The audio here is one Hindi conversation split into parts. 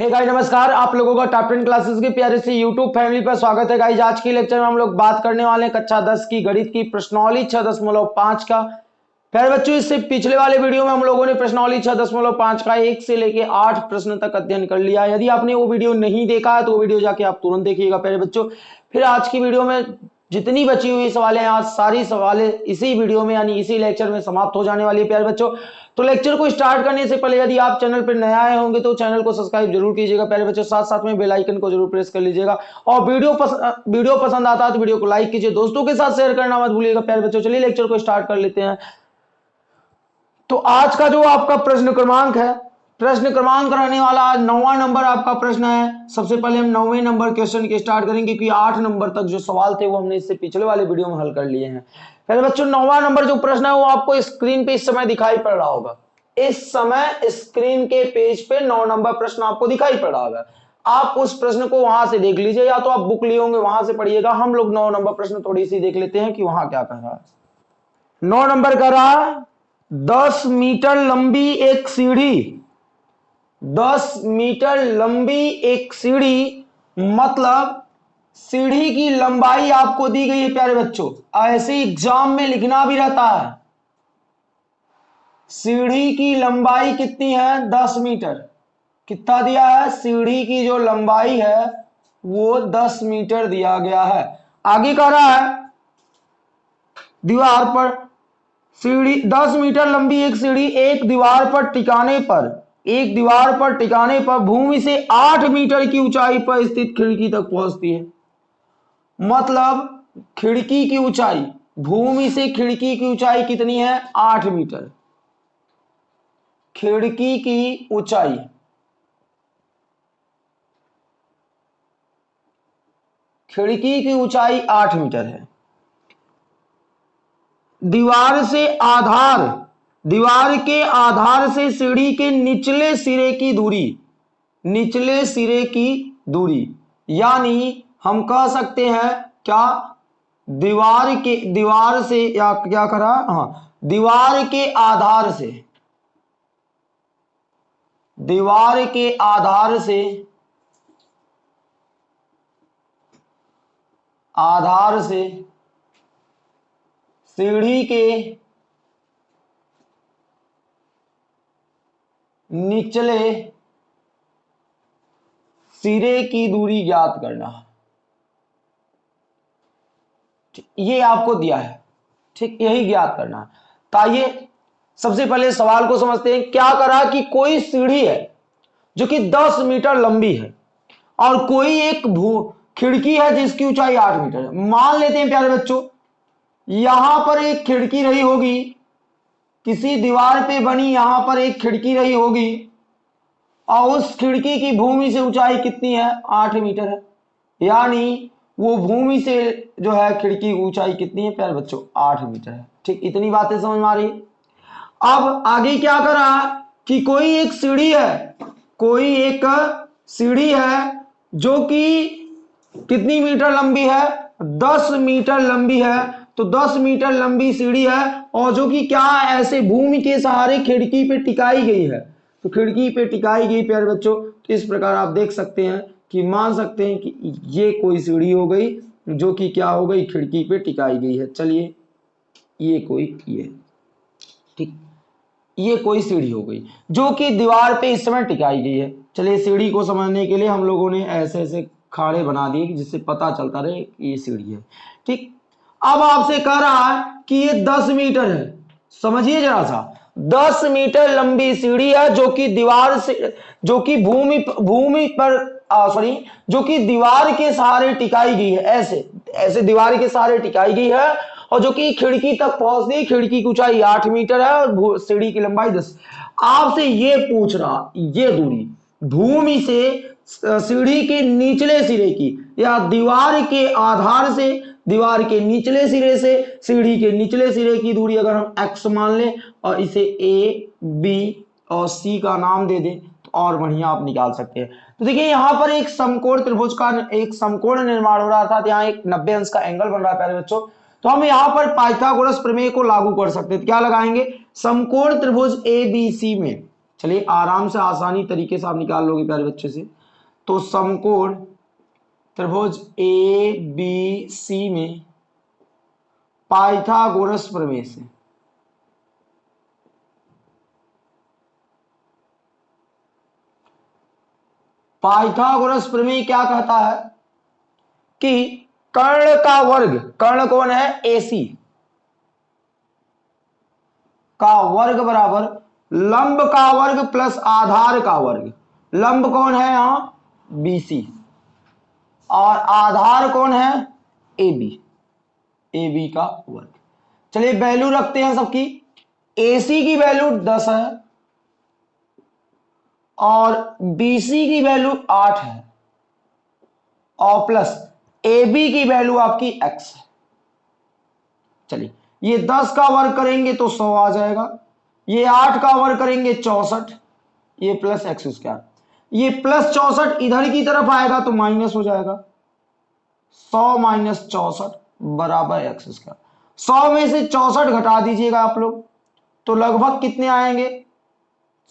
हे hey गाइस नमस्कार। आप लोगों का टॉप टेन क्लासेस की प्यारे से यूट्यूब फैमिली पर स्वागत है। गाइस आज की लेक्चर में हम लोग बात करने वाले हैं कक्षा दस की, गणित की प्रश्नौली छह दशमलव पाँच का। प्यारे बच्चों, इससे पिछले वाले वीडियो में हम लोगों ने प्रश्नौली छह दशमलव पाँच का एक से लेके आठ प्रश्न तक अध्ययन कर लिया यदि आपने वो वीडियो नहीं देखा है तो वो वीडियो जाके आप तुरंत देखिएगा। प्यारे बच्चों, फिर आज की वीडियो में जितनी बची हुई सवालें आज सारी सवालें इसी वीडियो में यानी इसी लेक्चर में समाप्त हो जाने वाली है प्यारे बच्चों। तो लेक्चर को स्टार्ट करने से पहले यदि आप चैनल पर नए आए होंगे तो चैनल को सब्सक्राइब ज़रूर कीजिएगा प्यारे बच्चों। साथ साथ में बेल आइकन को ज़रूर प्रेस कर लीजिएगा। और वीडियो पस, वीडियो पसंद आता है तो वीडियो को लाइक कीजिए दोस्तों के साथ शेयर करना मत भूलिएगा प्यारे बच्चों। चलिए लेक्चर को स्टार्ट कर लेते हैं। तो आज का जो आपका प्रश्न क्रमांक है प्रश्न क्रमांक रहने वाला आज नौवा नंबर आपका प्रश्न है। सबसे पहले हम नौवे नंबर क्वेश्चन के स्टार्ट करेंगे, क्योंकि आठ नंबर तक जो सवाल थे वो हमने इससे पिछले वाले वीडियो में हल कर लिए हैं। पहले बच्चों, नौवा नंबर जो प्रश्न है वो आपको स्क्रीन पे इस समय दिखाई पड़ रहा होगा। इस समय स्क्रीन के पेज पे नौ नंबर प्रश्न आपको दिखाई पड़ रहा होगा। आप उस प्रश्न को वहाँ से देख लीजिए, या तो आप बुक लिए होंगे, वहाँ से पढ़िएगा। हम लोग नौ नंबर प्रश्न थोड़ी सी देख लेते हैं कि वहाँ क्या कह रहा है। नौ नंबर कह रहा दस मीटर लंबी एक सीढ़ी। दस मीटर लंबी एक सीढ़ी मतलब सीढ़ी की लंबाई आपको दी गई है, प्यारे बच्चों। ऐसे एग्ज़ाम में लिखना भी रहता है। सीढ़ी की लंबाई कितनी है? दस मीटर। कितना दिया है? सीढ़ी की जो लंबाई है, वो दस मीटर दिया गया है। आगे कह रहा है, दीवार पर सीढ़ी, दस मीटर लंबी एक सीढ़ी एक दीवार पर टिकाने पर एक दीवार पर टिकाने पर भूमि से आठ मीटर की ऊंचाई पर स्थित खिड़की तक पहुँचती है। मतलब खिड़की की ऊंचाई, भूमि से खिड़की की ऊंचाई कितनी है? आठ मीटर। खिड़की की ऊंचाई। खिड़की की ऊंचाई आठ मीटर है। दीवार से आधार दीवार के आधार से सीढ़ी के निचले सिरे की दूरी, निचले सिरे की दूरी। यानी हम कह सकते हैं, क्या? दीवार के, दीवार से, या क्या करा हाँ दीवार के आधार से। दीवार के आधार से आधार से, सीढ़ी के निचले सिरे की दूरी ज्ञात करना। ये आपको दिया है। ठीक, यही ज्ञात करना। तो ताइए सबसे पहले सवाल को समझते हैं, क्या करा कि कोई सीढ़ी है जो कि 10 मीटर लंबी है और कोई एक भू, खिड़की है जिसकी ऊंचाई 8 मीटर है? मान लेते हैं, प्यारे बच्चों, यहाँ पर एक खिड़की रही होगी किसी दीवार पे बनी यहाँ पर एक खिड़की रही होगी, और उस खिड़की की भूमि से ऊंचाई कितनी है? आठ मीटर है। यानी वो भूमि से जो है, खिड़की की ऊंचाई कितनी है? प्यारे बच्चों, आठ मीटर है। ठीक, इतनी बातें समझ में आ रही? अब आगे क्या करा कि कोई एक सीढ़ी है, कोई एक सीढ़ी है जो कि कितनी मीटर लंबी है? दस मीटर लंबी है। तो 10 मीटर लंबी सीढ़ी है और जो कि क्या ऐसे भूमि के सहारे खिड़की पे टिकाई गई है। तो खिड़की पे टिकाई गई, प्यारे बच्चों तो इस प्रकार आप देख सकते हैं कि मान सकते हैं कि ये कोई सीढ़ी हो गई, जो कि क्या हो गई, खिड़की पे टिकाई गई है। चलिए, ये कोई, ये, ठीक, ये कोई सीढ़ी हो गई, जो कि दीवार पे इस समय टिकाई गई है। चलिए, सीढ़ी को समझने के लिए हम लोगों ने ऐसे ऐसे खाड़े बना दिए जिससे पता चलता रहे कि ये सीढ़ी है, ठीक। अब आपसे कह रहा है कि ये दस मीटर है। समझिए जरा सा। दस मीटर लंबी सीढ़ी है जो कि दीवार से, जो कि भूमि भूमि पर सॉरी जो कि दीवार के सहारे टिकाई गई है। ऐसे ऐसे दीवार के सहारे टिकाई गई है और जो कि खिड़की तक पहुँचती खिड़की की ऊंचाई आठ मीटर है और सीढ़ी की लंबाई दस। आपसे ये पूछ रहा, ये दूरी, भूमि से सीढ़ी के निचले सिरे की या दीवार के आधार से दीवार के निचले सिरे से सीढ़ी के निचले सिरे की दूरी अगर हम x मान लें और इसे a, b और c का नाम दे दें तो और बढ़िया आप निकाल सकते हैं। तो देखिए यहाँ पर एक समकोण त्रिभुज का एक समकोण निर्माण हो रहा था यहाँ एक नब्बे अंश का एंगल बन रहा है प्यारे बच्चों। तो हम यहाँ पर पाइथागोरस प्रमेय को लागू कर सकते हैं। क्या लगाएँगे? समकोण त्रिभुज ए बी सी में। चलिए आराम से आसानी तरीके से आप निकाल लोगे प्यारे बच्चे से। तो समकोण त्रिभुज ए बी सी में पाइथागोरस प्रमेय से पाइथागोरस प्रमेय क्या कहता है? कि कर्ण का वर्ग, कर्ण कौन है? एसी का वर्ग बराबर लंब का वर्ग प्लस आधार का वर्ग। लंब कौन है यहाँ? बीसी और आधार कौन है? ए बी ए बी का वर्ग। चलिए वैल्यू रखते हैं सबकी। ए सी की वैल्यू दस है और बी सी की वैल्यू आठ है और प्लस ए बी की वैल्यू आपकी एक्स है। चलिए, ये दस का वर्ग करेंगे तो सौ आ जाएगा। ये आठ का वर्ग करेंगे चौसठ। ये प्लस एक्स स्क्वायर ये प्लस चौसठ इधर की तरफ़ आएगा तो माइनस हो जाएगा। सौ माइनस चौसठ बराबर एक्स स्क्वायर सौ में से चौसठ घटा दीजिएगा आप लोग तो लगभग कितने आएँगे?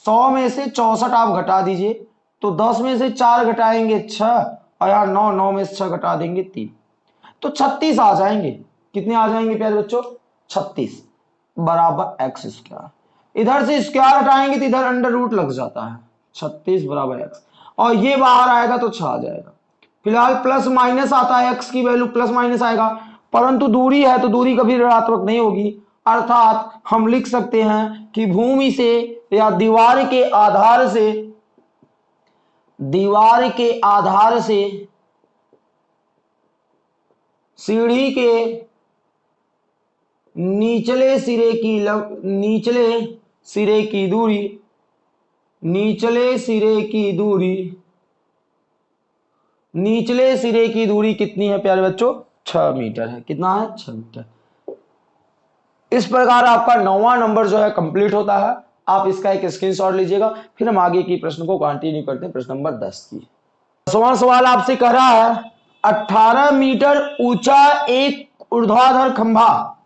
सौ में से चौसठ आप घटा दीजिए तो दस में से चार घटाएँगे छह, और यार नौ नौ में से छह घटा देंगे तीन। तो छत्तीस आ जाएँगे। कितने आ जाएँगे प्यारे बच्चों? छत्तीस बराबर एक्स स्क्वायर इधर से स्क्वायर हटाएँगे तो इधर अंडर रूट लग जाता है। छत्तीस बराबर एक्स और ये बाहर आएगा तो छह जाएगा। फ़िलहाल प्लस माइनस आता है एक्स की वैल्यू प्लस माइनस आएगा। परंतु दूरी है तो दूरी कभी ऋणात्मक नहीं होगी। अर्थात हम लिख सकते हैं कि भूमि से या दीवार के आधार से दीवार के आधार से सीढ़ी के निचले सिरे की लग, निचले सिरे की दूरी निचले सिरे की दूरी, निचले सिरे की दूरी कितनी है प्यारे बच्चों? छ मीटर है। कितना है? छ मीटर। इस प्रकार आपका नौवा नंबर जो है कंप्लीट होता है। आप इसका एक स्क्रीनशॉट लीजिएगा, फिर हम आगे की प्रश्न को कंटिन्यू करते हैं। प्रश्न नंबर दस की। सवाल सवाल आपसे कह रहा है 18 मीटर ऊँचा एक ऊर्ध्वाधर खंभा।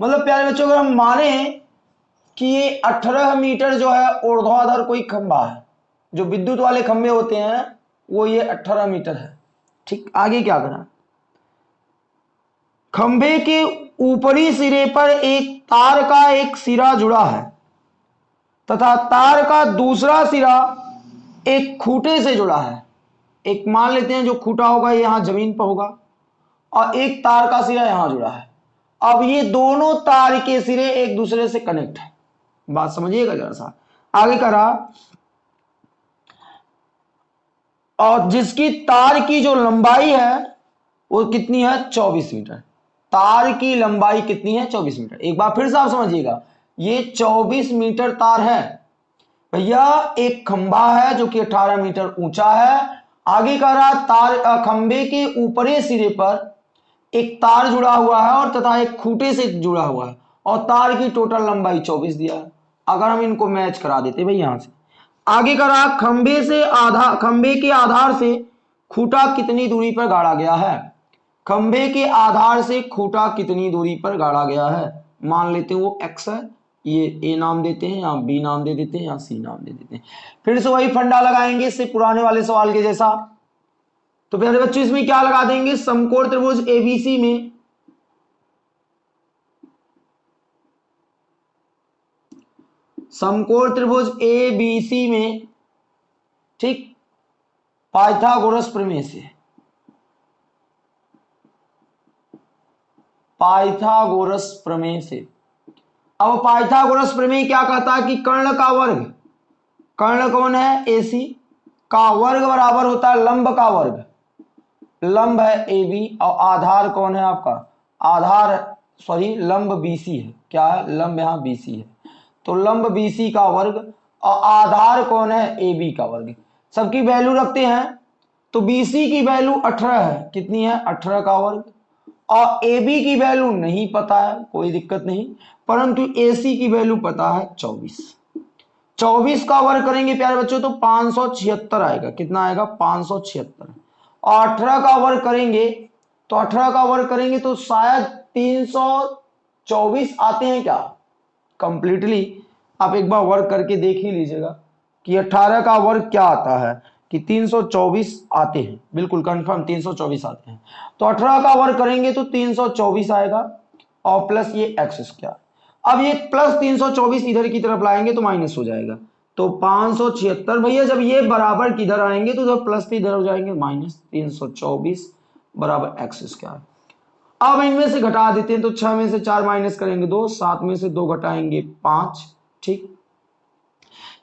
मतलब प्यारे बच्चों, अगर हम माने कि ये 18 मीटर जो है ऊर्ध्वाधर कोई खंभा है, जो विद्युत वाले खंभे होते हैं, वो ये 18 मीटर है। ठीक, आगे क्या करा खंभे के ऊपरी सिरे पर एक तार का एक सिरा जुड़ा है, तथा तार का दूसरा सिरा एक खूटे से जुड़ा है। एक मान लेते हैं जो खूटा होगा यहाँ ज़मीन पर होगा, और एक तार का सिरा यहाँ जुड़ा है। अब ये दोनों तार के सिरे एक दूसरे से कनेक्ट है। बात समझिएगा जरा सा। आगे करा और जिसकी तार की जो लंबाई है, वो कितनी है? 24 मीटर। तार की लंबाई कितनी है? 24 मीटर। एक बार फिर से आप समझिएगा, ये 24 मीटर तार है। भैया, एक खंभा है जो कि 18 मीटर ऊँचा है। आगे का रहा, तार खंबे के ऊपरी सिरे पर एक तार जुड़ा हुआ है और तथा एक खूटे से जुड़ा हुआ है। और तार की टोटल लंबाई 24 दिया है। अगर हम इनको मैच करा देते भाई यहाँ से। आगे का रहा खंबे से आधार खंबे के आधार से खूटा कितनी दूरी पर गाड़ा गया है? खंबे के आधार से खूटा कितनी दूरी पर गाड़ा गया है? मान लेते हैं वो एक्स है, ये ए नाम देते हैं या बी नाम दे देते हैं या सी नाम दे देते हैं। फिर से वही फंडा लगाएँगे, इससे पुराने वाले सवाल के जैसा। तो प्यारे बच्चों, इसमें क्या लगा देंगे? समकोण त्रिभुज एबीसी में समकोण त्रिभुज ए बी सी में, ठीक, पाइथागोरस प्रमेय से। पाइथागोरस प्रमेय से। अब पाइथागोरस प्रमेय क्या कहता है कि कर्ण का वर्ग, कर्ण कौन है? एसी का वर्ग बराबर होता है लंब का वर्ग। लंब है ए बी और आधार कौन है आपका? आधार सॉरी लंब बीसी है। क्या है? लंब यहाँ बीसी है। तो लंब बीसी का वर्ग और आधार कौन है? ए बी का वर्ग। सबकी वैल्यू रखते हैं। तो बीसी की वैल्यू 18 है। कितनी है? 18 का वर्ग। और बी की वैल्यू नहीं पता है, कोई दिक्कत नहीं। परंतु सी की वैल्यू पता है 24 24 का वर्ग करेंगे प्यारे बच्चों तो पाँच आएगा। कितना आएगा? पाँच और 18 का वर्ग करेंगे तो 18 का वर्ग करेंगे तो शायद 324 आते हैं क्या? कंप्लीटली आप एक बार वर्क करके देख ही लीजिएगा कि 18 का वर्ग क्या आता है, कि 324 आते हैं। बिल्कुल कंफर्म 324 आते हैं। तो 18 का वर्ग करेंगे तो 324 आएगा, और प्लस ये एक्स स्क्वायर अब ये प्लस 324 इधर की तरफ़ लाएँगे तो माइनस हो जाएगा। तो पाँच भैया, जब ये बराबर किधर आएँगे तो जब प्लस इधर हो जाएँगे माइनस तीन सौ चौबीस बराबर एक्स स्क्वायर अब इनमें से घटा देते हैं तो छह में से चार माइनस करेंगे दो, सात में से दो घटाएँगे पाँच। ठीक?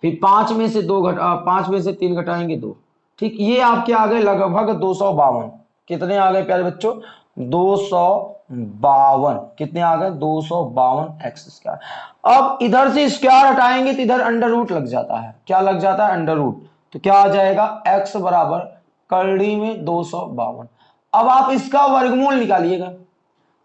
फिर पाँच में से दो घटा पाँच में से तीन घटाएँगे दो। ठीक, ये आपके आ गए लगभग दो सौ बावन। कितने आ गए प्यारे बच्चों? दो सौ बावन। कितने आ गए? दो सौ बावन एक्स स्क्वायर। अब इधर से स्क्वायर हटाएँगे तो इधर अंडर रूट लग जाता है। क्या लग जाता है? Under root. तो क्या आ जाएगा? एक्स बराबर करड़ी में दो सौ बावन। अब आप इसका वर्गमूल निकालिएगा।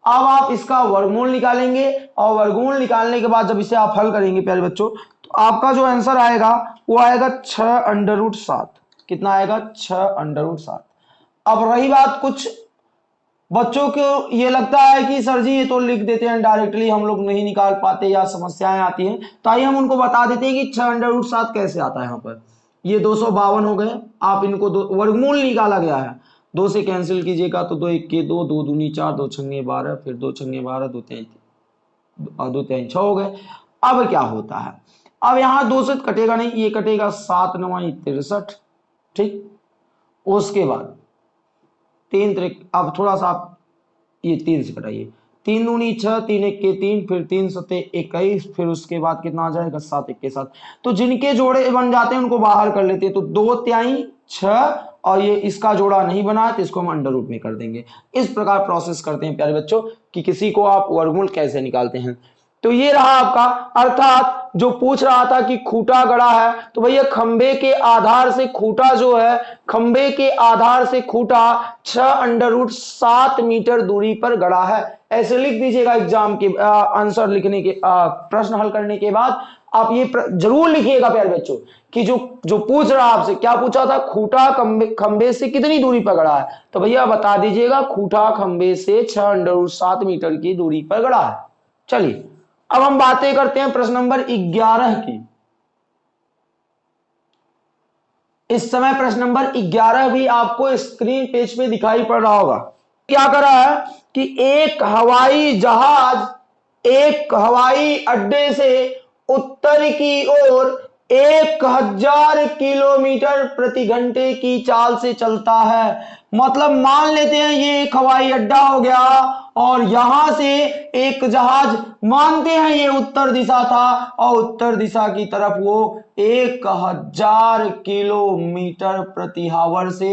अब आप इसका वर्गमूल निकालेंगे और वर्गमूल निकालने के बाद जब इसे आप हल करेंगे, प्यारे बच्चों तो आपका जो आंसर आएगा, वो आएगा छ अंडर रूट सात। कितना आएगा? छ अंडर रूट सात। अब रही बात कुछ बच्चों को, ये लगता है कि सर जी, ये तो लिख देते हैं डायरेक्टली हम लोग नहीं निकाल पाते या समस्याएँ आती हैं। तो आइए हम उनको बता देते हैं कि छह अंडर रूट सात कैसे आता है यहाँ पर। ये दो सौ बावन हो गए, आप इनको वर्गमूल निकाला गया है। दो से कैंसिल कीजिएगा तो दो एक के दो दो दूनी चार, दो छंगे बारह, फिर दो छंगे बारह, दो तीन दो तीन छह हो गए। अब क्या होता है? अब यहाँ दो से कटेगा नहीं, ये कटेगा सात नवाई तिरसठ, ठीक? उसके बाद तीन त्रिक, अब थोड़ा सा आप ये तीन से कटाइए। तीन दूनी छह, तीन एक के तीन, फिर तीन सत्य इक्कीस, फिर उसके बाद कितना आ जाएगा? सात, एक के साथ तो जिनके जोड़े बन जाते हैं, उनको बाहर कर लेते हैं। तो दो त्याई छ और ये इसका जोड़ा नहीं बना तो इसको हम अंडर रूट में कर देंगे। इस प्रकार प्रोसेस करते हैं प्यारे बच्चों, कि किसी को आप वर्गमूल कैसे निकालते हैं। तो ये रहा आपका, अर्थात जो पूछ रहा था कि खूटा गड़ा है तो भैया खंबे के आधार से खूटा जो है, खंबे के आधार से खूटा छह अंडर रूट सात मीटर दूरी पर गड़ा है। ऐसे लिख दीजिएगा एग्ज़ाम के आंसर लिखने के प्रश्न हल करने के बाद आप ये ज़रूर लिखिएगा प्यारे बच्चों, कि जो जो पूछ रहा आपसे, क्या पूछा था? खूटा खंबे से कितनी दूरी पर गड़ा है? तो भैया बता दीजिएगा, खूटा खंबे से छह अंडर सात मीटर की दूरी पर गड़ा है। चलिए, अब हम बातें करते हैं प्रश्न नंबर ग्यारह की। इस समय प्रश्न नंबर ग्यारह भी आपको स्क्रीन पेज पे दिखाई पड़ रहा होगा। क्या कर रहा है? कि एक हवाई जहाज़, एक हवाई अड्डे से उत्तर की ओर एक हज़ार किलोमीटर प्रति घंटे की चाल से चलता है। मतलब मान लेते हैं ये एक हवाई अड्डा हो गया और यहाँ से एक जहाज़, मानते हैं ये उत्तर दिशा था और उत्तर दिशा की तरफ़ वो एक हज़ार किलोमीटर प्रति हावर से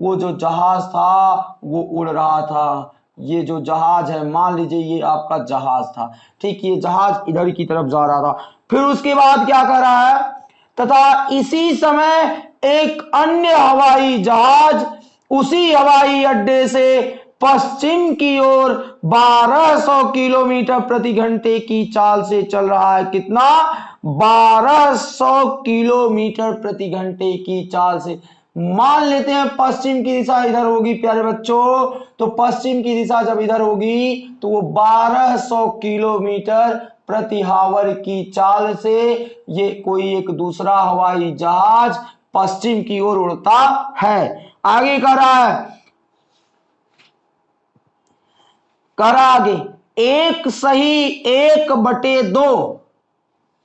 वो जो जहाज़ था वो उड़ रहा था। ये जो जहाज़ है, मान लीजिए ये आपका जहाज़ था, ठीक, ये जहाज़ इधर की तरफ़ जा रहा था। फिर उसके बाद क्या कर रहा है? तथा इसी समय एक अन्य हवाई जहाज़ उसी हवाई अड्डे से पश्चिम की ओर 1200 किलोमीटर प्रति घंटे की चाल से चल रहा है। कितना? 1200 किलोमीटर प्रति घंटे की चाल से। मान लेते हैं पश्चिम की दिशा इधर होगी, प्यारे बच्चों। तो पश्चिम की दिशा जब इधर होगी तो वो 1200 किलोमीटर प्रति हावर की चाल से ये कोई एक दूसरा हवाई जहाज़ पश्चिम की ओर उड़ता है। आगे कर रहा है कर आगे, एक सही एक बटे दो,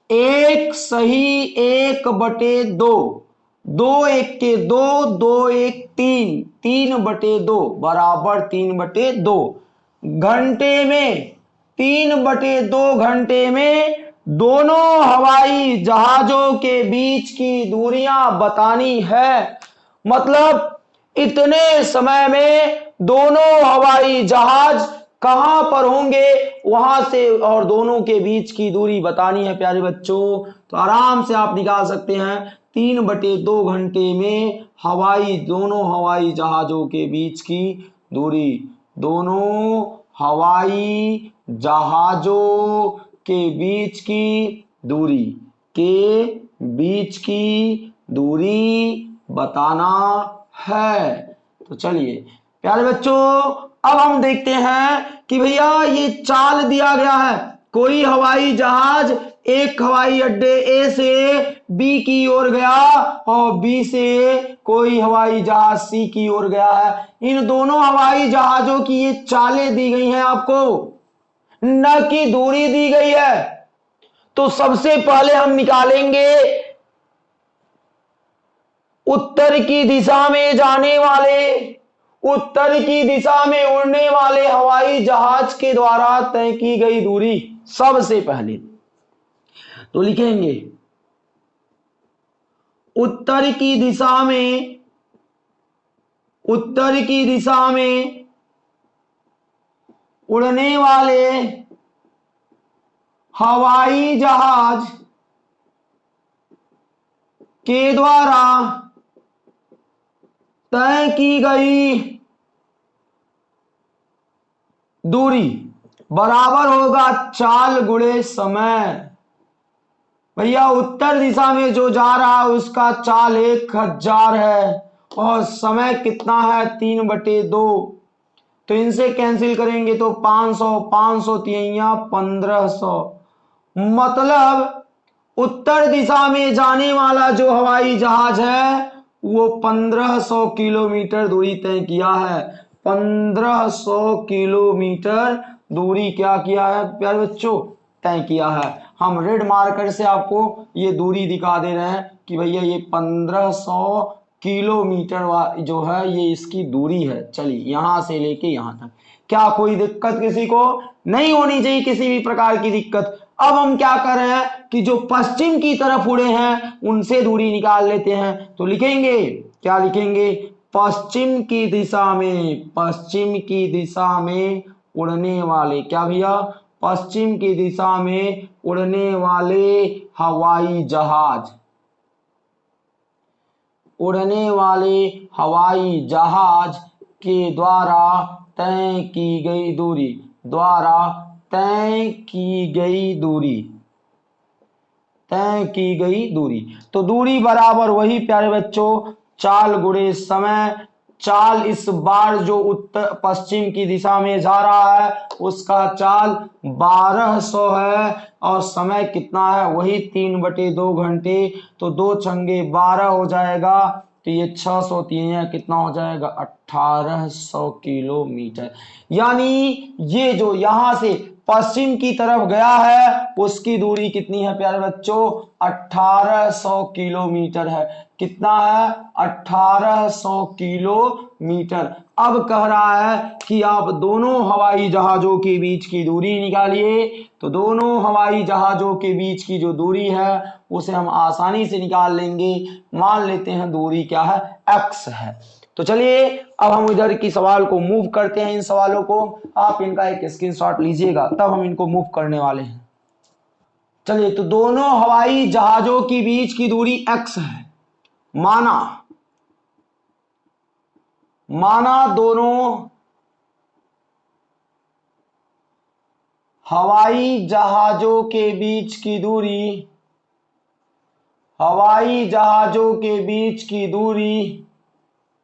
एक सही एक बटे दो। दो एक के दो दो एक तीन तीन बटे दो, बराबर तीन बटे दो। घंटे में, तीन बटे दो घंटे में दोनों हवाई जहाजों के बीच की दूरियाँ बतानी है। मतलब इतने समय में दोनों हवाई जहाज़ कहाँ पर होंगे, वहाँ से और दोनों के बीच की दूरी बतानी है, प्यारे बच्चों। तो आराम से आप निकाल सकते हैं। तीन बटे दो घंटे में हवाई, दोनों हवाई जहाजों के बीच की दूरी। दोनों हवाई जहाजों के बीच की दूरी। के बीच की दूरी बताना है। तो चलिए, प्यारे बच्चों, अब हम देखते हैं कि भैया ये चाल दिया गया है। कोई हवाई जहाज़ एक हवाई अड्डे ए से बी की ओर गया और बी से कोई हवाई जहाज़ सी की ओर गया है। इन दोनों हवाई जहाजों की ये चालें दी गई हैं आपको। न की दूरी दी गई है। तो सबसे पहले हम निकालेंगे उत्तर की दिशा में जाने वाले, उत्तर की दिशा में उड़ने वाले हवाई जहाज़ के द्वारा तय की गई दूरी सबसे पहले। तो लिखेंगे। उत्तर की दिशा में, उत्तर की दिशा में उड़ने वाले हवाई जहाज़ के द्वारा तय की गई दूरी बराबर होगा चाल गुड़े समय। भैया उत्तर दिशा में जो जा रहा है, उसका चाल एक हज़ार है और समय कितना है? तीन बटे दो। तो इनसे कैंसिल करेंगे तो पाँच सौ पाँच सौ तिया पंद्रह सौ। मतलब उत्तर दिशा में जाने वाला जो हवाई जहाज़ है, वो 1500 किलोमीटर दूरी तय किया है। 1500 किलोमीटर दूरी क्या किया है? प्यारे बच्चों तय किया है। हम रेड मार्कर से आपको ये दूरी दिखा दे रहे हैं कि भैया ये 1500 किलोमीटर जो है, ये इसकी दूरी है। चलिए, यहाँ से लेके यहाँ तक। क्या कोई दिक्कत किसी को? नहीं होनी चाहिए किसी भी प्रकार की दिक्कत। अब हम क्या कर रहे हैं कि जो पश्चिम की तरफ़ उड़े हैं, उनसे दूरी निकाल लेते हैं। तो लिखेंगे, क्या लिखेंगे? पश्चिम की दिशा में, पश्चिम की दिशा में उड़ने वाले। क्या भैया? पश्चिम की दिशा में उड़ने वाले हवाई जहाज़। उड़ने वाले हवाई जहाज़ के द्वारा तय की गई दूरी, द्वारा तय की गई दूरी, तय की गई दूरी। तो दूरी बराबर वही, प्यारे बच्चों, चाल गुड़े समय चाल इस बार जो उत्तर पश्चिम की दिशा में जा रहा है, उसका चाल 1200 है और समय कितना है? वही तीन बटे दो घंटे तो दो चंगे बारह हो जाएगा तो ये छह सौ तीन कितना हो जाएगा? अठारह सौ किलोमीटर। यानी ये जो यहाँ से पश्चिम की तरफ़ गया है, उसकी दूरी कितनी है प्यारे बच्चों? 1800 किलोमीटर है। कितना है? 1800 किलोमीटर अब कह रहा है कि आप दोनों हवाई जहाजों के बीच की दूरी निकालिए। तो दोनों हवाई जहाजों के बीच की जो दूरी है, उसे हम आसानी से निकाल लेंगे। मान लेते हैं दूरी क्या है? एक्स है। तो चलिए, अब हम इधर की सवाल को मूव करते हैं इन सवालों को। आप इनका एक स्क्रीनशॉट लीजिएगा, तब हम इनको मूव करने वाले हैं। चलिए तो दोनों हवाई जहाजों के बीच की दूरी एक्स है। माना। माना दोनों हवाई जहाजों के बीच की दूरी, हवाई जहाजों के बीच की दूरी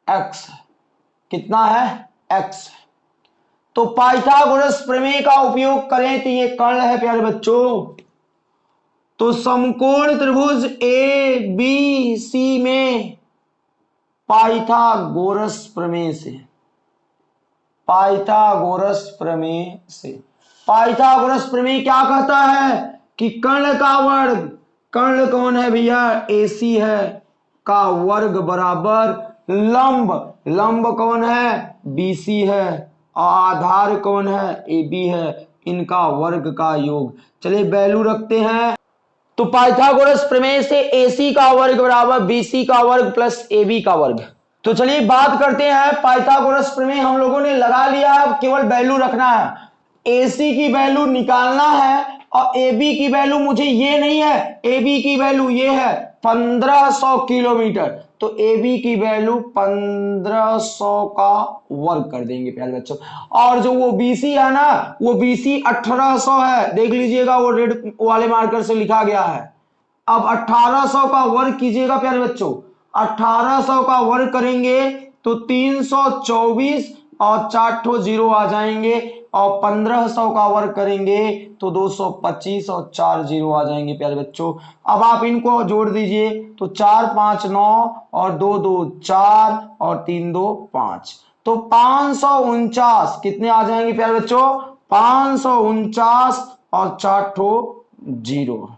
एक्स कितना है? एक्स तो पाइथागोरस प्रमेय का उपयोग करें तो ये कर्ण है, प्यारे बच्चों। तो समकोण त्रिभुज ए बी सी में पाइथागोरस प्रमेय से। पाइथागोरस प्रमेय से। पाइथागोरस प्रमेय क्या कहता है? कि कर्ण का वर्ग। कर्ण कौन है भैया? एसी है। का वर्ग बराबर लंब। लंब कौन है? बीसी है। आधार कौन है? ए बी है। इनका वर्ग का योग। चलिए वैल्यू रखते हैं। तो पाइथागोरस प्रमेय से एसी का वर्ग बराबर बीसी का वर्ग प्लस ए बी का वर्ग। तो चलिए बात करते हैं, पाइथागोरस प्रमेय हम लोगों ने लगा लिया है केवल वैल्यू रखना है। एसी की वैल्यू निकालना है और ए बी की वैल्यू मुझे ये नहीं है ए बी की वैल्यू ये है 1500 किलोमीटर। तो ए बी की वैल्यू 1500 का वर्ग कर देंगे प्यारे बच्चों। और जो वो बी सी है ना, वो बी बीसी 1800 है। देख लीजिएगा, वो रेड वाले मार्कर से लिखा गया है। अब 1800 का वर्ग कीजिएगा प्यारे बच्चों। 1800 का वर्ग करेंगे तो 324 और चार ठो ज़ीरो आ जाएँगे और पंद्रह सौ का वर्ग करेंगे तो दो सौ पच्चीस और चार ज़ीरो आ जाएँगे, प्यारे बच्चों। अब आप इनको जोड़ दीजिए तो चार, पाँच, नौ और दो दो, चार और तीन, दो, पाँच। तो पाँच सौ उनचास, कितने आ जाएँगे, प्यारे बच्चों? पाँच सौ उनचास और चार ठो ज़ीरो।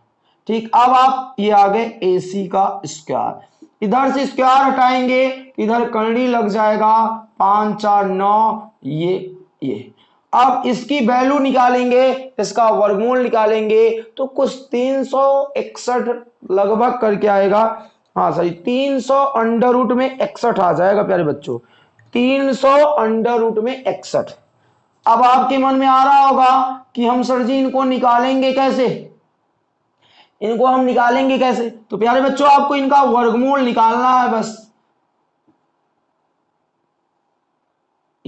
ठीक, अब आप ये आ गए ए सी का स्क्वायर इधर से स्क्वायर हटाएँगे, इधर करनी लग जाएगा पाँच, चार, नौ, ये ये। अब इसकी वैल्यू निकालेंगे, इसका वर्गमूल निकालेंगे तो कुछ तीन सौ इकसठ लगभग करके आएगा। हाँ सही तीन सौ अंडर रूट में इकसठ आ जाएगा, प्यारे बच्चों। तीन सौ अंडर रूट में इकसठ। अब आपके मन में आ रहा होगा कि हम सर जी इनको निकालेंगे कैसे? इनको हम निकालेंगे कैसे? तो प्यारे बच्चों, आपको इनका वर्गमूल निकालना है बस।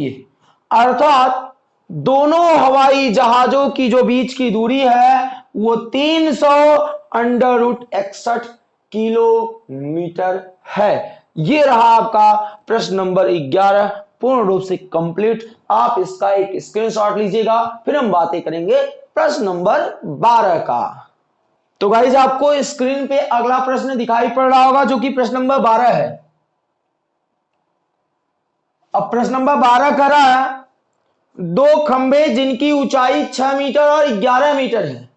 ये। अर्थात दोनों हवाई जहाजों की जो बीच की दूरी है, वो 300 सौ अंडर रूट इकसठ किलोमीटर है। ये रहा आपका प्रश्न नंबर 11 पूर्ण रूप से कंप्लीट। आप इसका एक स्क्रीनशॉट लीजिएगा, फिर हम बातें करेंगे प्रश्न नंबर 12 का। तो गाइज़ आपको स्क्रीन पे अगला प्रश्न दिखाई पड़ रहा होगा, जो कि प्रश्न नंबर 12 है। अब प्रश्न नंबर 12 कर रहा है, दो खंबे जिनकी ऊंचाई छह मीटर और 11 मीटर है।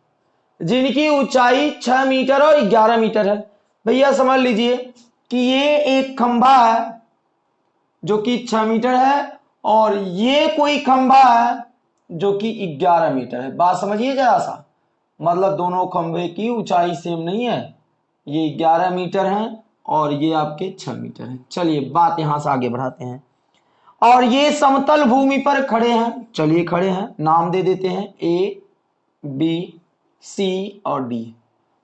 जिनकी ऊंचाई छह मीटर और 11 मीटर है। भैया समझ लीजिए कि ये एक खंबा है जो कि छह मीटर है और ये कोई खंबा है जो कि 11 मीटर है। बात समझिए जरा सा। मतलब दोनों खंबे की ऊंचाई सेम नहीं है। ये 11 मीटर है और ये आपके छह मीटर है। चलिए बात यहाँ से आगे बढ़ाते हैं। और ये समतल भूमि पर खड़े हैं। चलिए खड़े हैं, नाम दे देते हैं ए बी सी और डी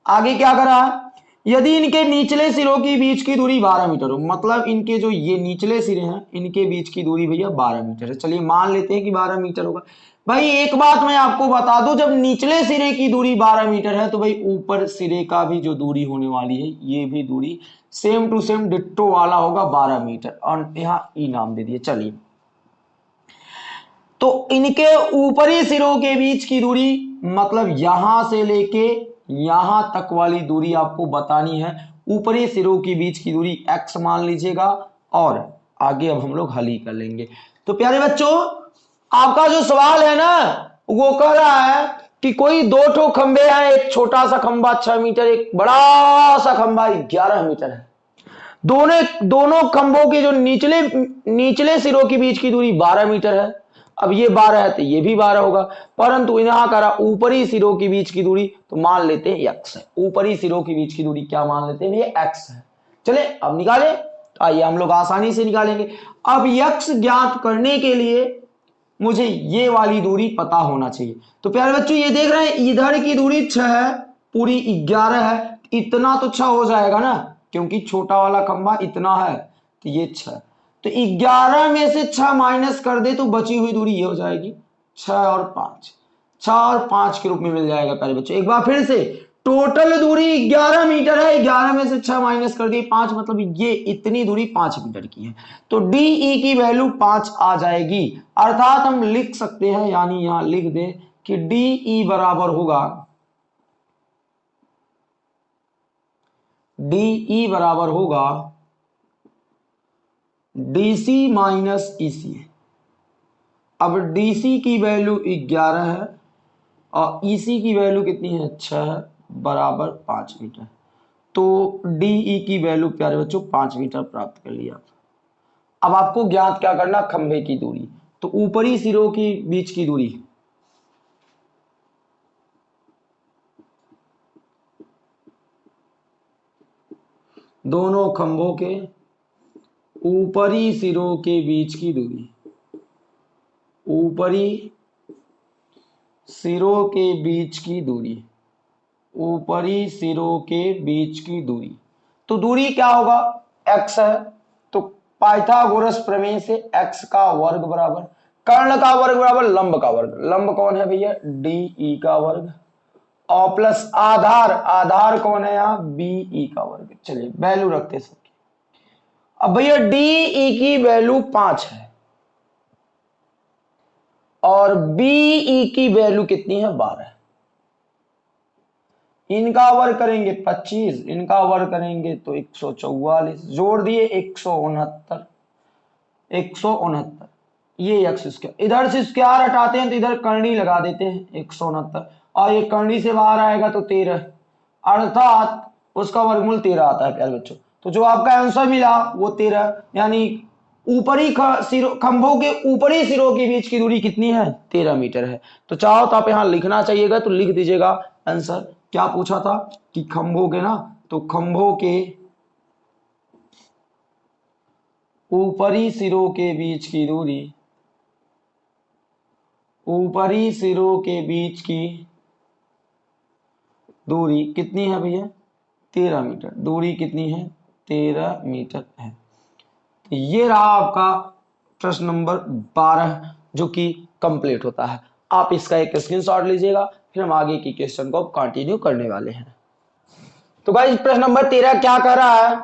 आगे क्या करा? है यदि इनके निचले सिरों की बीच की दूरी 12 मीटर हो मतलब इनके जो ये निचले सिरे हैं, इनके बीच की दूरी भैया 12 मीटर है। चलिए मान लेते हैं कि 12 मीटर होगा। भाई, एक बात मैं आपको बता दूँ, जब निचले सिरे की दूरी 12 मीटर है तो भाई ऊपर सिरे का भी जो दूरी होने वाली है, ये भी दूरी सेम टू सेम डिट्टो वाला होगा 12 मीटर। और यहाँ ई नाम दे दिए चलिए। तो इनके ऊपरी सिरों के बीच की दूरी मतलब यहाँ से लेके यहाँ तक वाली दूरी आपको बतानी है। ऊपरी सिरों के बीच की दूरी x मान लीजिएगा, और आगे अब हम लोग हल ही कर लेंगे। तो प्यारे बच्चों, आपका जो सवाल है ना, वो कह रहा है कि कोई दो ठो खंबे हैं, एक छोटा सा खंबा छह मीटर, एक बड़ा सा खंबा ग्यारह मीटर है। दोनों दोनों खंभों के जो निचले निचले सिरों के बीच की दूरी बारह मीटर है। अब ये बारह है तो ये भी बारह होगा। परंतु यहाँ करा ऊपरी सिरों के बीच की दूरी तो मान लेते हैं एक्स है। ऊपरी सिरों के बीच की दूरी क्या मान लेते हैं? ये एक्स है। चले, अब निकाले। तो आइए हम लोग आसानी से निकालेंगे। अब यक्ष ज्ञात करने के लिए मुझे ये वाली दूरी पता होना चाहिए। तो प्यारे बच्चों, ये देख रहे हैं, इधर की दूरी छह है, पूरी ग्यारह है, इतना तो छह हो जाएगा ना, क्योंकि छोटा वाला खंबा इतना है तो ये छह। तो ग्यारह में से छह माइनस कर दे तो बची हुई दूरी ये हो जाएगी छह और पाँच। छह और पाँच के रूप में मिल जाएगा, प्यारे बच्चों। एक बार फिर से टोटल दूरी ग्यारह मीटर है, ग्यारह में से छह माइनस कर दिए पाँच मतलब ये इतनी दूरी पाँच मीटर की है। तो डी ई e की वैल्यू पाँच आ जाएगी। अर्थात हम लिख सकते हैं, यानी यहाँ लिख दें कि डी ई e बराबर होगा। डी ई e बराबर होगा डीसी माइनस ईसी अब डीसी की वैल्यू ग्यारह है, और ईसी की वैल्यू कितनी है? छह। बराबर पाँच मीटर। तो डीई की वैल्यू प्यारे बच्चों पाँच मीटर प्राप्त कर लिया। अब आपको ज्ञात क्या करना खंभे की दूरी। तो ऊपरी सिरों की बीच की दूरी। दोनों खंभों के ऊपरी सिरों के बीच की दूरी। ऊपरी सिरों के बीच की दूरी। ऊपरी सिरों के बीच की दूरी। तो दूरी क्या होगा? X है। तो पाइथागोरस प्रमेय से x का वर्ग बराबर, कर्ण का वर्ग बराबर, लंब का वर्ग। लंब कौन है भैया? डी ई का वर्ग। और प्लस आधार आधार कौन है यहाँ? बी ई का वर्ग। चलिए, वैल्यू रखते सब अब भैया डी ई e की वैल्यू पाँच है। और बीई की वैल्यू कितनी है? बारह इनका वर्ग करेंगे 25 इनका वर्ग करेंगे तो एक सौ चौवालीस, जोड़ दिए एक सौ उनहत्तर, एक सौ उनहत्तर। ये एक्स स्क्वायर इधर से स्क्वायर हटाते हैं तो इधर करनी लगा देते हैं, एक सौ उनहत्तर। और ये करनी से बाहर आएगा तो तेरह, अर्थात उसका वर्गमूल तेरह आता है, प्यारे बच्चों। तो जो आपका आंसर मिला वो तेरह, यानी ऊपरी खंभों के ऊपरी सिरों के बीच की दूरी कितनी है? तेरह मीटर है। तो चाहो तो आप यहाँ लिखना चाहिएगा तो लिख दीजिएगा आंसर क्या पूछा था कि खंभों के ना तो खंभों के ऊपरी सिरों के बीच की दूरी, ऊपरी सिरों के बीच की दूरी कितनी है भैया? तेरह मीटर। दूरी कितनी है? तेरह मीटर है। तो ये रहा आपका प्रश्न नंबर बारह, जो कि कंप्लीट होता है। आप इसका एक स्क्रीनशॉट लीजिएगा फिर हम आगे की क्वेश्चन को कंटिन्यू करने वाले हैं। तो गाइस प्रश्न नंबर तेरह क्या कर रहा है?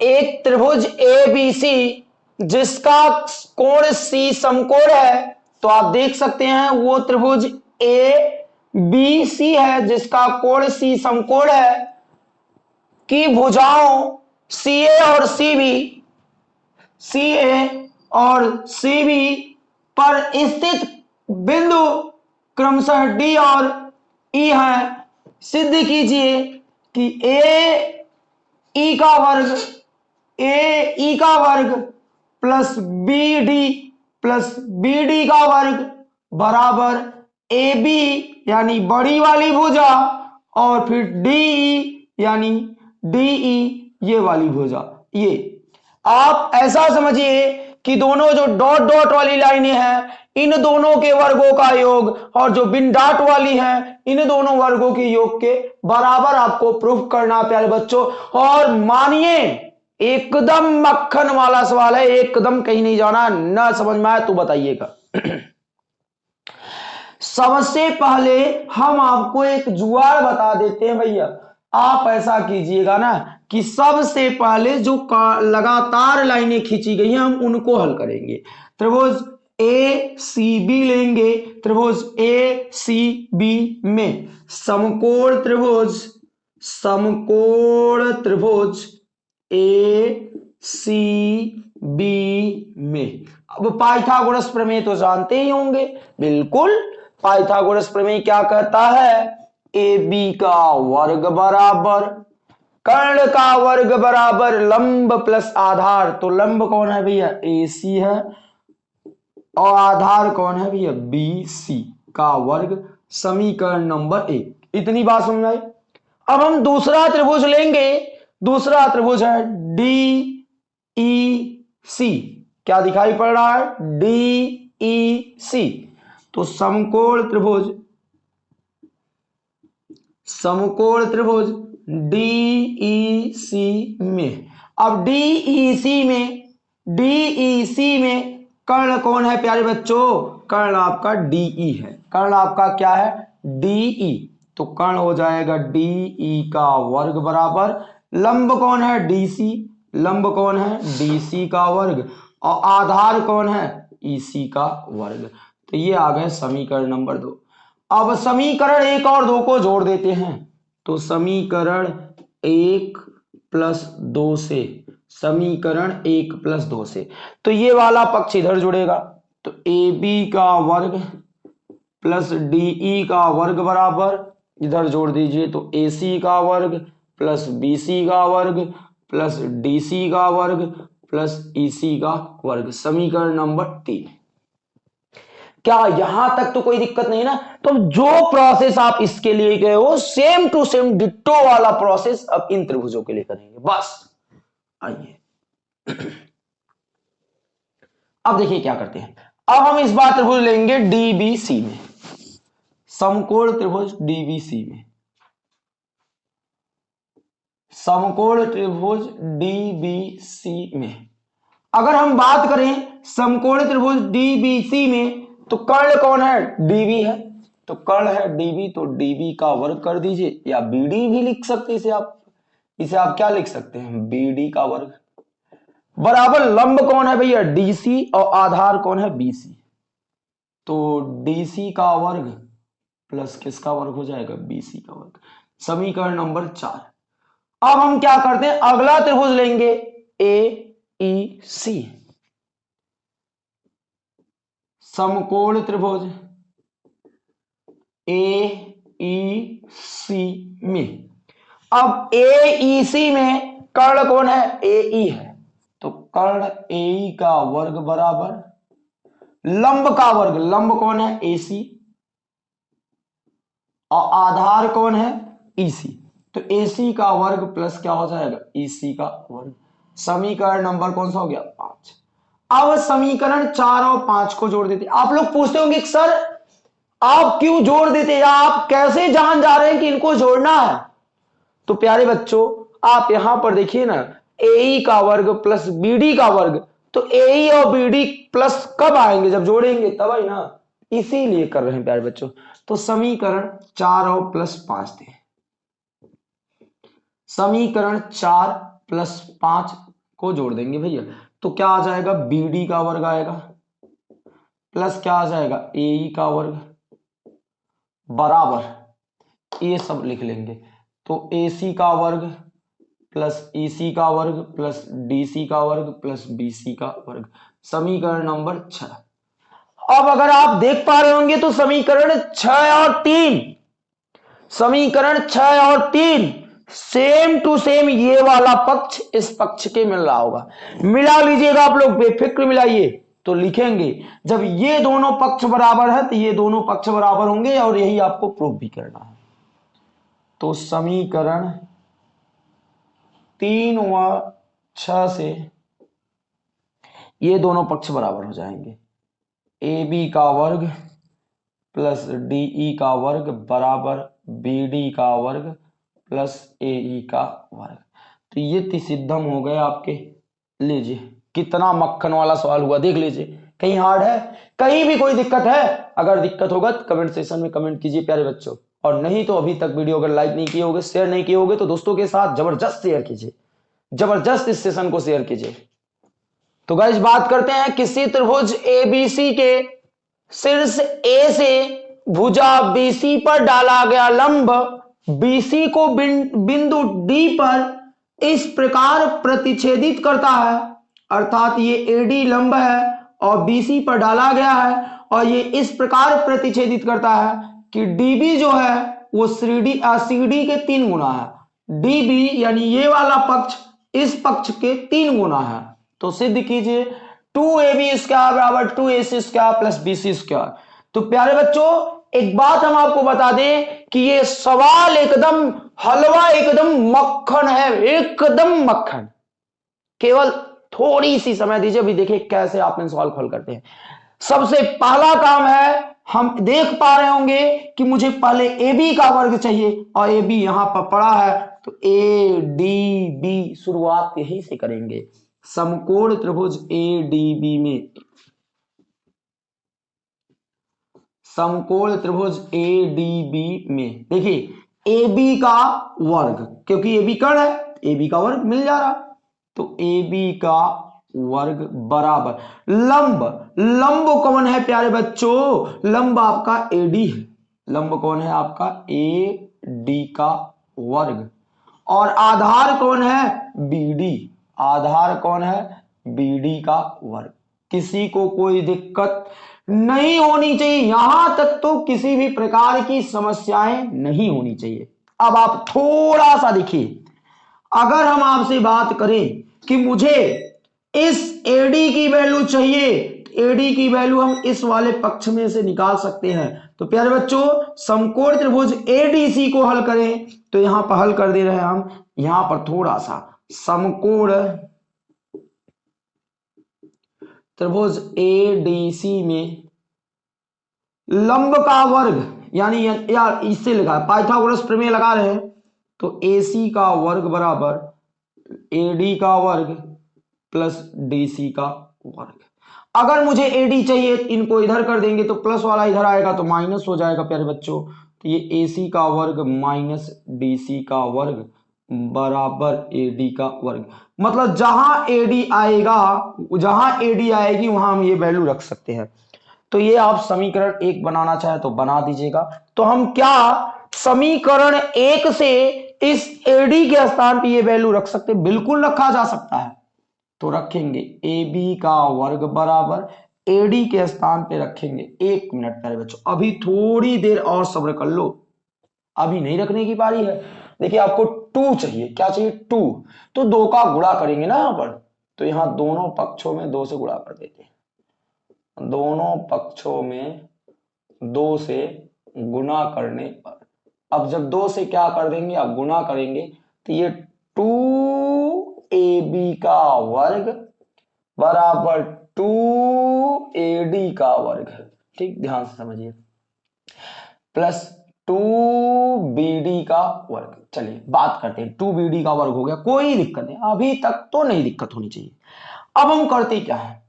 एक त्रिभुज ए बी सी जिसका कोण सी समकोण है तो आप देख सकते हैं वो त्रिभुज ए बी सी है, जिसका कोण सी समकोण है। की भुजाओं सी ए और सी बी सी ए और सी बी पर स्थित बिंदु क्रमशः डी और ई e है। सिद्ध कीजिए कि ए, ई e का वर्ग, ए, ई e का वर्ग plus B, D plus B, D का वर्ग बराबर ए, बी, यानी बड़ी वाली भुजा और फिर डी ई यानी डी, ई, ये वाली भुजा। ये। आप ऐसा समझिए कि दोनों जो डॉट डॉट वाली लाइनें हैं इन दोनों के वर्गों का योग और जो बिन डाट वाली है, इन दोनों वर्गों के योग के बराबर आपको प्रूफ करना प्यारे बच्चों। और मानिए, एकदम मक्खन वाला सवाल है, एकदम कहीं नहीं जाना, ना समझ में आया तो बताइएगा। सबसे पहले हम आपको एक जुआर बता देते हैं भैया। आप ऐसा कीजिएगा ना कि सबसे पहले जो लगातार लाइनें खींची गई हैं, हम उनको हल करेंगे। त्रिभुज ए सी बी लेंगे त्रिभुज ए सी बी में। समकोण त्रिभुज समकोण त्रिभुज ए सी बी में। अब पाइथागोरस प्रमेय तो जानते ही होंगे। बिल्कुल, पाइथागोरस प्रमेय क्या कहता है? ए बी का वर्ग बराबर, कर्ण का वर्ग बराबर, लंब प्लस आधार। तो लंब कौन है भैया? ए सी है। और आधार कौन है भैया? बी सी का वर्ग समीकरण नंबर एक। इतनी बात समझ आई? अब हम दूसरा त्रिभुज लेंगे। दूसरा त्रिभुज है डी ई सी क्या दिखाई पड़ रहा है? डी ई सी तो समकोण त्रिभुज समकोण त्रिभुज डी ई सी में। अब डी ई सी में डी ई सी में कर्ण कौन है प्यारे बच्चों? कर्ण आपका डीई e है। कर्ण आपका क्या है? DE e. तो कर्ण हो जाएगा डीई e का वर्ग बराबर। लंब कौन है? डीसी लंब कौन है? डीसी का वर्ग। और आधार कौन है? ईसी का वर्ग। तो ये आ गए समीकरण नंबर दो। अब समीकरण एक और दो को जोड़ देते हैं। तो समीकरण एक प्लस दो से समीकरण एक प्लस दो से। तो ये वाला पक्ष इधर जुड़ेगा। तो ए बी का वर्ग प्लस डीई का वर्ग बराबर, इधर जोड़ दीजिए तो ए सी का वर्ग प्लस बी सी का वर्ग प्लस डी सी का वर्ग प्लस ई सी का वर्ग। समीकरण नंबर तीन। क्या यहाँ तक तो कोई दिक्कत नहीं ना? तो जो प्रोसेस आप इसके लिए गए हो सेम टू सेम डिट्टो वाला प्रोसेस अब इन त्रिभुजों के लिए करेंगे। बस। आइए। अब देखिए क्या करते हैं। अब हम इस बार त्रिभुज लेंगे डीबीसी में। समकोण त्रिभुज डीबीसी में। समकोण त्रिभुज डीबीसी में। अगर हम बात करें समकोण त्रिभुज डीबीसी में तो कर्ण कौन है? डीबी है। तो कर्ण है डीबी तो डीबी का वर्ग कर दीजिए, या बीडी भी लिख सकते इसे आप। इसे आप क्या लिख सकते हैं? बीडी का वर्ग। बराबर लंब कौन है भैया? डीसी और आधार कौन है? बीसी तो डीसी का वर्ग प्लस किसका वर्ग हो जाएगा? बीसी का वर्ग। समीकरण नंबर चार। अब हम क्या करते हैं? अगला त्रिभुज लेंगे। ए ई सी समकोण त्रिभुज। ए ई सी में। अब ए सी में कर्ण कौन है? ए ई है। तो कर्ण AE का वर्ग बराबर, लंब का वर्ग, लंब कौन है? ए सी और आधार कौन है? ईसी तो एसी का वर्ग प्लस क्या हो जाएगा? ईसी का वर्ग। समीकरण नंबर कौन सा हो गया? पाँच। अब समीकरण चार और पाँच को जोड़ देते। आप लोग पूछते होंगे सर, आप क्यों जोड़ देते? या आप कैसे जान जा रहे हैं कि इनको जोड़ना है? तो प्यारे बच्चों, आप यहाँ पर देखिए ना ए का वर्ग प्लस बीडी का वर्ग तो ए और बी प्लस कब आएँगे? जब जोड़ेंगे, तब आई ना। इसीलिए कर रहे हैं प्यारे बच्चों। तो समीकरण चार और प्लस पाँच थे समीकरण चार प्लस पाँच को जोड़ देंगे भैया। तो क्या आ जाएगा? बी डी का वर्ग आएगा। प्लस क्या आ जाएगा? ए e का वर्ग। बराबर। ये सब लिख लेंगे। तो ए सी का वर्ग प्लस ई सी का वर्ग प्लस डी सी का वर्ग प्लस बी सी का वर्ग। समीकरण नंबर छ अब अगर आप देख पा रहे होंगे तो समीकरण छ और तीन। समीकरण छ और तीन सेम टू सेम ये वाला पक्ष इस पक्ष के मिल रहा होगा। मिला लीजिएगा आप लोग, बेफिक्र मिलाइए। तो लिखेंगे, जब ये दोनों पक्ष बराबर है तो ये दोनों पक्ष बराबर होंगे और यही आपको प्रूफ भी करना है। तो समीकरण तीन व छ से ये दोनों पक्ष बराबर हो जाएँगे। ए बी का वर्ग प्लस डी ई का वर्ग बराबर बी डी का वर्ग प्लस ए ई का वर्ग। तो ये सिद्धम हो गए आपके। लीजिए, कितना मक्खन वाला सवाल हुआ, देख लीजिए। कहीं हार्ड है, कहीं भी कोई दिक्कत है, अगर दिक्कत होगा तो कमेंट सेशन में कमेंट कीजिए, प्यारे बच्चों। और नहीं तो अभी तक वीडियो अगर लाइक नहीं किए होगे शेयर नहीं किए होगे तो दोस्तों के साथ ज़बरदस्त शेयर कीजिए। ज़बरदस्त इस सेशन को शेयर कीजिए। तो गाइज़ बात करते हैं किसी त्रिभुज ए बी सी के। शीर्ष ए से भुजा बीसी पर डाला गया लंब बीसी को बिंदु डी पर इस प्रकार प्रतिच्छेदित करता है। अर्थात ये एडी लंब है और बीसी पर डाला गया है और ये इस प्रकार प्रतिच्छेदित करता है। कि डीबी जो है, वो सीडी सीडी के तीन गुना है। डीबी यानी ये वाला पक्ष, इस पक्ष के तीन गुना है। तो सिद्ध कीजिए टू ए बी स्क्वायर बराबर two A C square plus B C square तो प्यारे बच्चों, एक बात हम आपको बता दें कि ये सवाल एकदम, हलवा एकदम मक्खन है, एकदम मक्खन। केवल थोड़ी सी समय दीजिए, अभी देखिए कैसे आप सवाल खोल करते हैं। सबसे पहला काम है हम देख पा रहे होंगे कि मुझे पहले ए बी का वर्ग चाहिए और ए बी यहाँ पर पड़ा है। तो ए डी बी शुरुआत यहीं से करेंगे। समकोण त्रिभुज ए डी बी में। समकोण त्रिभुज ए डी बी में। देखिए ए बी का वर्ग, क्योंकि ए बी कर्ण है ए बी का वर्ग मिल जा रहा। तो ए बी का वर्ग बराबर। लंब लंब कौन है प्यारे बच्चों? लंब आपका ए डी है। लंब कौन है आपका? ए डी का वर्ग। और आधार कौन है? बी डी आधार कौन है? बी डी का वर्ग। किसी को कोई दिक्कत नहीं होनी चाहिए। यहाँ तक तो किसी भी प्रकार की समस्याएँ नहीं होनी चाहिए। अब आप थोड़ा सा देखिए। अगर हम आपसे बात करें कि मुझे इस एडी की वैल्यू चाहिए। एडी की वैल्यू हम इस वाले पक्ष में से निकाल सकते हैं। तो प्यारे बच्चों, समकोण त्रिभुज एडीसी को हल करें। तो यहाँ पर हल कर दे रहे हैं हम। यहाँ पर थोड़ा सा समकोण त्रिभुज ए डी सी में लंब का वर्ग, यानी यार इससे है पाइथागोरस प्रमेय लगा रहे हैं। तो ए सी का वर्ग बराबर ए डी का वर्ग प्लस डी सी का वर्ग अगर मुझे ए डी चाहिए, इनको इधर कर देंगे तो प्लस वाला इधर आएगा तो माइनस हो जाएगा, प्यारे बच्चों। तो ये ए सी का वर्ग माइनस डी सी का वर्ग बराबर ए डी का वर्ग। मतलब जहाँ ए डी आएगा, जहाँ ए डी आएगी, वहाँ हम ये वैल्यू रख सकते हैं। तो ये आप समीकरण एक बनाना चाहे तो बना दीजिएगा। तो हम क्या समीकरण एक से इस एडी के स्थान पे ये वैल्यू रख सकते बिल्कुल रखा जा सकता है। तो रखेंगे ए बी का वर्ग बराबर एडी के स्थान पे रखेंगे। एक मिनट पहले बच्चों, अभी थोड़ी देर और सब्र कर लो। अभी नहीं रखने की पारी है। देखिए, आपको टू चाहिए। क्या चाहिए? टू तो दो का गुणा करेंगे ना यहाँ पर। तो यहाँ दोनों पक्षों में दो से गुणा कर देते दोनों पक्षों में दो से गुणा करने पर। अब जब दो से क्या कर देंगे? आप गुणा करेंगे तो ये टू ए बी का वर्ग बराबर टू ए डी का वर्ग ठीक, ध्यान से समझिए। प्लस टू बी डी का वर्ग। चलिए, बात करते हैं। टू बी डी का वर्ग हो गया, कोई दिक्कत नहीं। अभी तक तो नहीं दिक्कत होनी चाहिए। अब हम करते क्या है?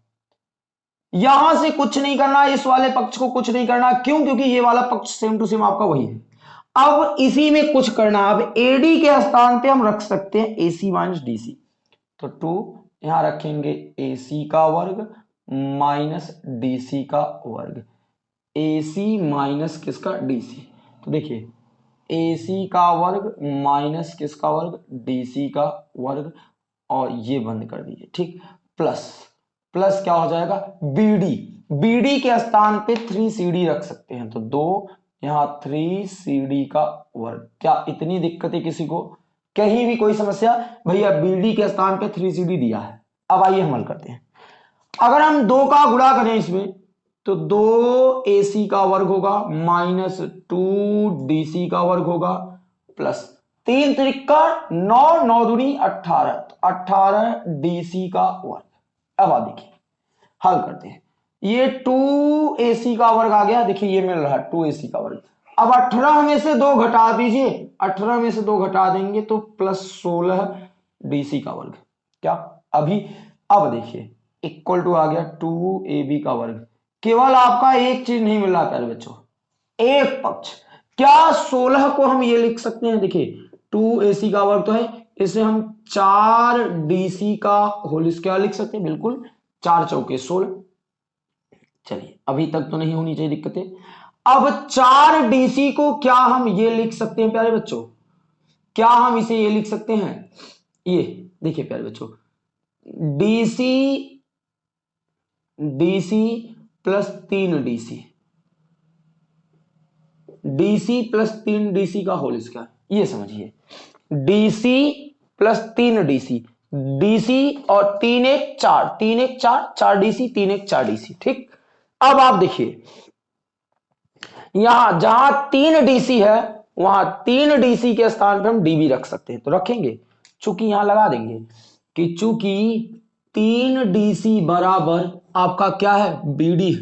यहाँ से कुछ नहीं करना, इस वाले पक्ष को कुछ नहीं करना। क्यों? क्योंकि ये वाला पक्ष सेम टू सेम आपका वही है। अब इसी में कुछ करना। अब एडी के स्थान पे हम रख सकते हैं एसी माइनस डीसी तो टू यहाँ रखेंगे एसी का वर्ग माइनस डीसी का वर्ग। ए सी माइनस किसका? डीसी तो देखिए एसी का वर्ग माइनस किसका वर्ग? डीसी का वर्ग। और ये बंद कर दीजिए, ठीक? प्लस प्लस क्या हो जाएगा? बी डी बी डी के स्थान पे थ्री सी डी रख सकते हैं। तो दो, यहाँ थ्री सी डी का वर्ग। क्या इतनी दिक्कत है किसी को? कहीं भी कोई समस्या, भैया बीडी के स्थान पे थ्री सीडी दिया है। अब आइए हम हल करते हैं। अगर हम दो का गुणा करें इसमें तो दो एसी का वर्ग होगा माइनस टू डीसी का वर्ग होगा प्लस तीन त्रिक्का नौ नौ दुनी, अट्ठारह। तो अट्ठारह डीसी का वर्ग। अब आ देखिए, हल करते हैं। ये टू ए सी का वर्ग आ गया, देखिए ये मिल रहा है टू ए सी का वर्ग। अब अठारह में से दो घटा दीजिए। अठारह में से दो घटा देंगे तो प्लस सोलह डीसी का वर्ग। क्या? अभी, अब देखिए। इक्वल टू आ गया टू ए बी का वर्ग। केवल आपका एक चीज़ नहीं मिल रहा, प्यारे बच्चों। एक पक्ष। क्या सोलह को हम ये लिख सकते हैं? देखिए टू ए सी का वर्ग तो है। इसे हम चार डीसी का होल स्क्वायर लिख सकते हैं। बिल्कुल, चार चौके सोलह। चलिए, अभी तक तो नहीं होनी चाहिए दिक्कतें। अब चार डीसी को क्या हम ये लिख सकते हैं प्यारे बच्चों? क्या हम इसे ये लिख सकते हैं? ये, देखिए प्यारे बच्चों डीसी डीसी प्लस तीन डीसी डीसी प्लस तीन डीसी का होल स्क्वायर ये समझिए। डीसी प्लस तीन डीसी डीसी और तीन एक चार, तीन एक चार चार डीसी तीन एक चार डीसी ठीक? अब आप देखिए यहाँ जहाँ तीन डीसी है, वहाँ तीन डीसी के स्थान पर हम डीबी रख सकते हैं। तो रखेंगे। चूँकि यहाँ लगा देंगे कि चूँकि तीन डीसी बराबर आपका क्या है? बीडी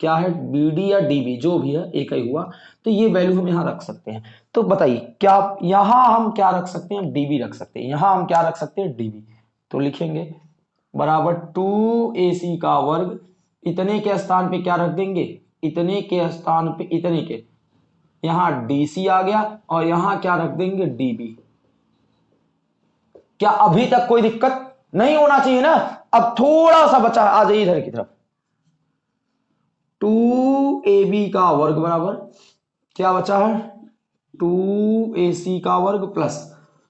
क्या है? बीडी या डीबी जो भी है, एक ही हुआ। तो ये वैल्यू हम यहाँ रख सकते हैं। तो बताइए, क्या यहाँ हम क्या रख सकते हैं? डीबी रख सकते हैं। यहाँ हम क्या रख सकते हैं? डीबी तो लिखेंगे, बराबर टू ए सी का वर्ग, इतने के स्थान पे क्या रख देंगे? इतने के स्थान पे, इतने के। यहाँ डीसी आ गया और यहाँ क्या रख देंगे? डीबी क्या अभी तक कोई दिक्कत नहीं होना चाहिए ना? अब थोड़ा सा बचा आ जाइए इधर की तरफ़। टू ए बी का वर्ग बराबर, क्या बचा है? टू ए सी का वर्ग plus.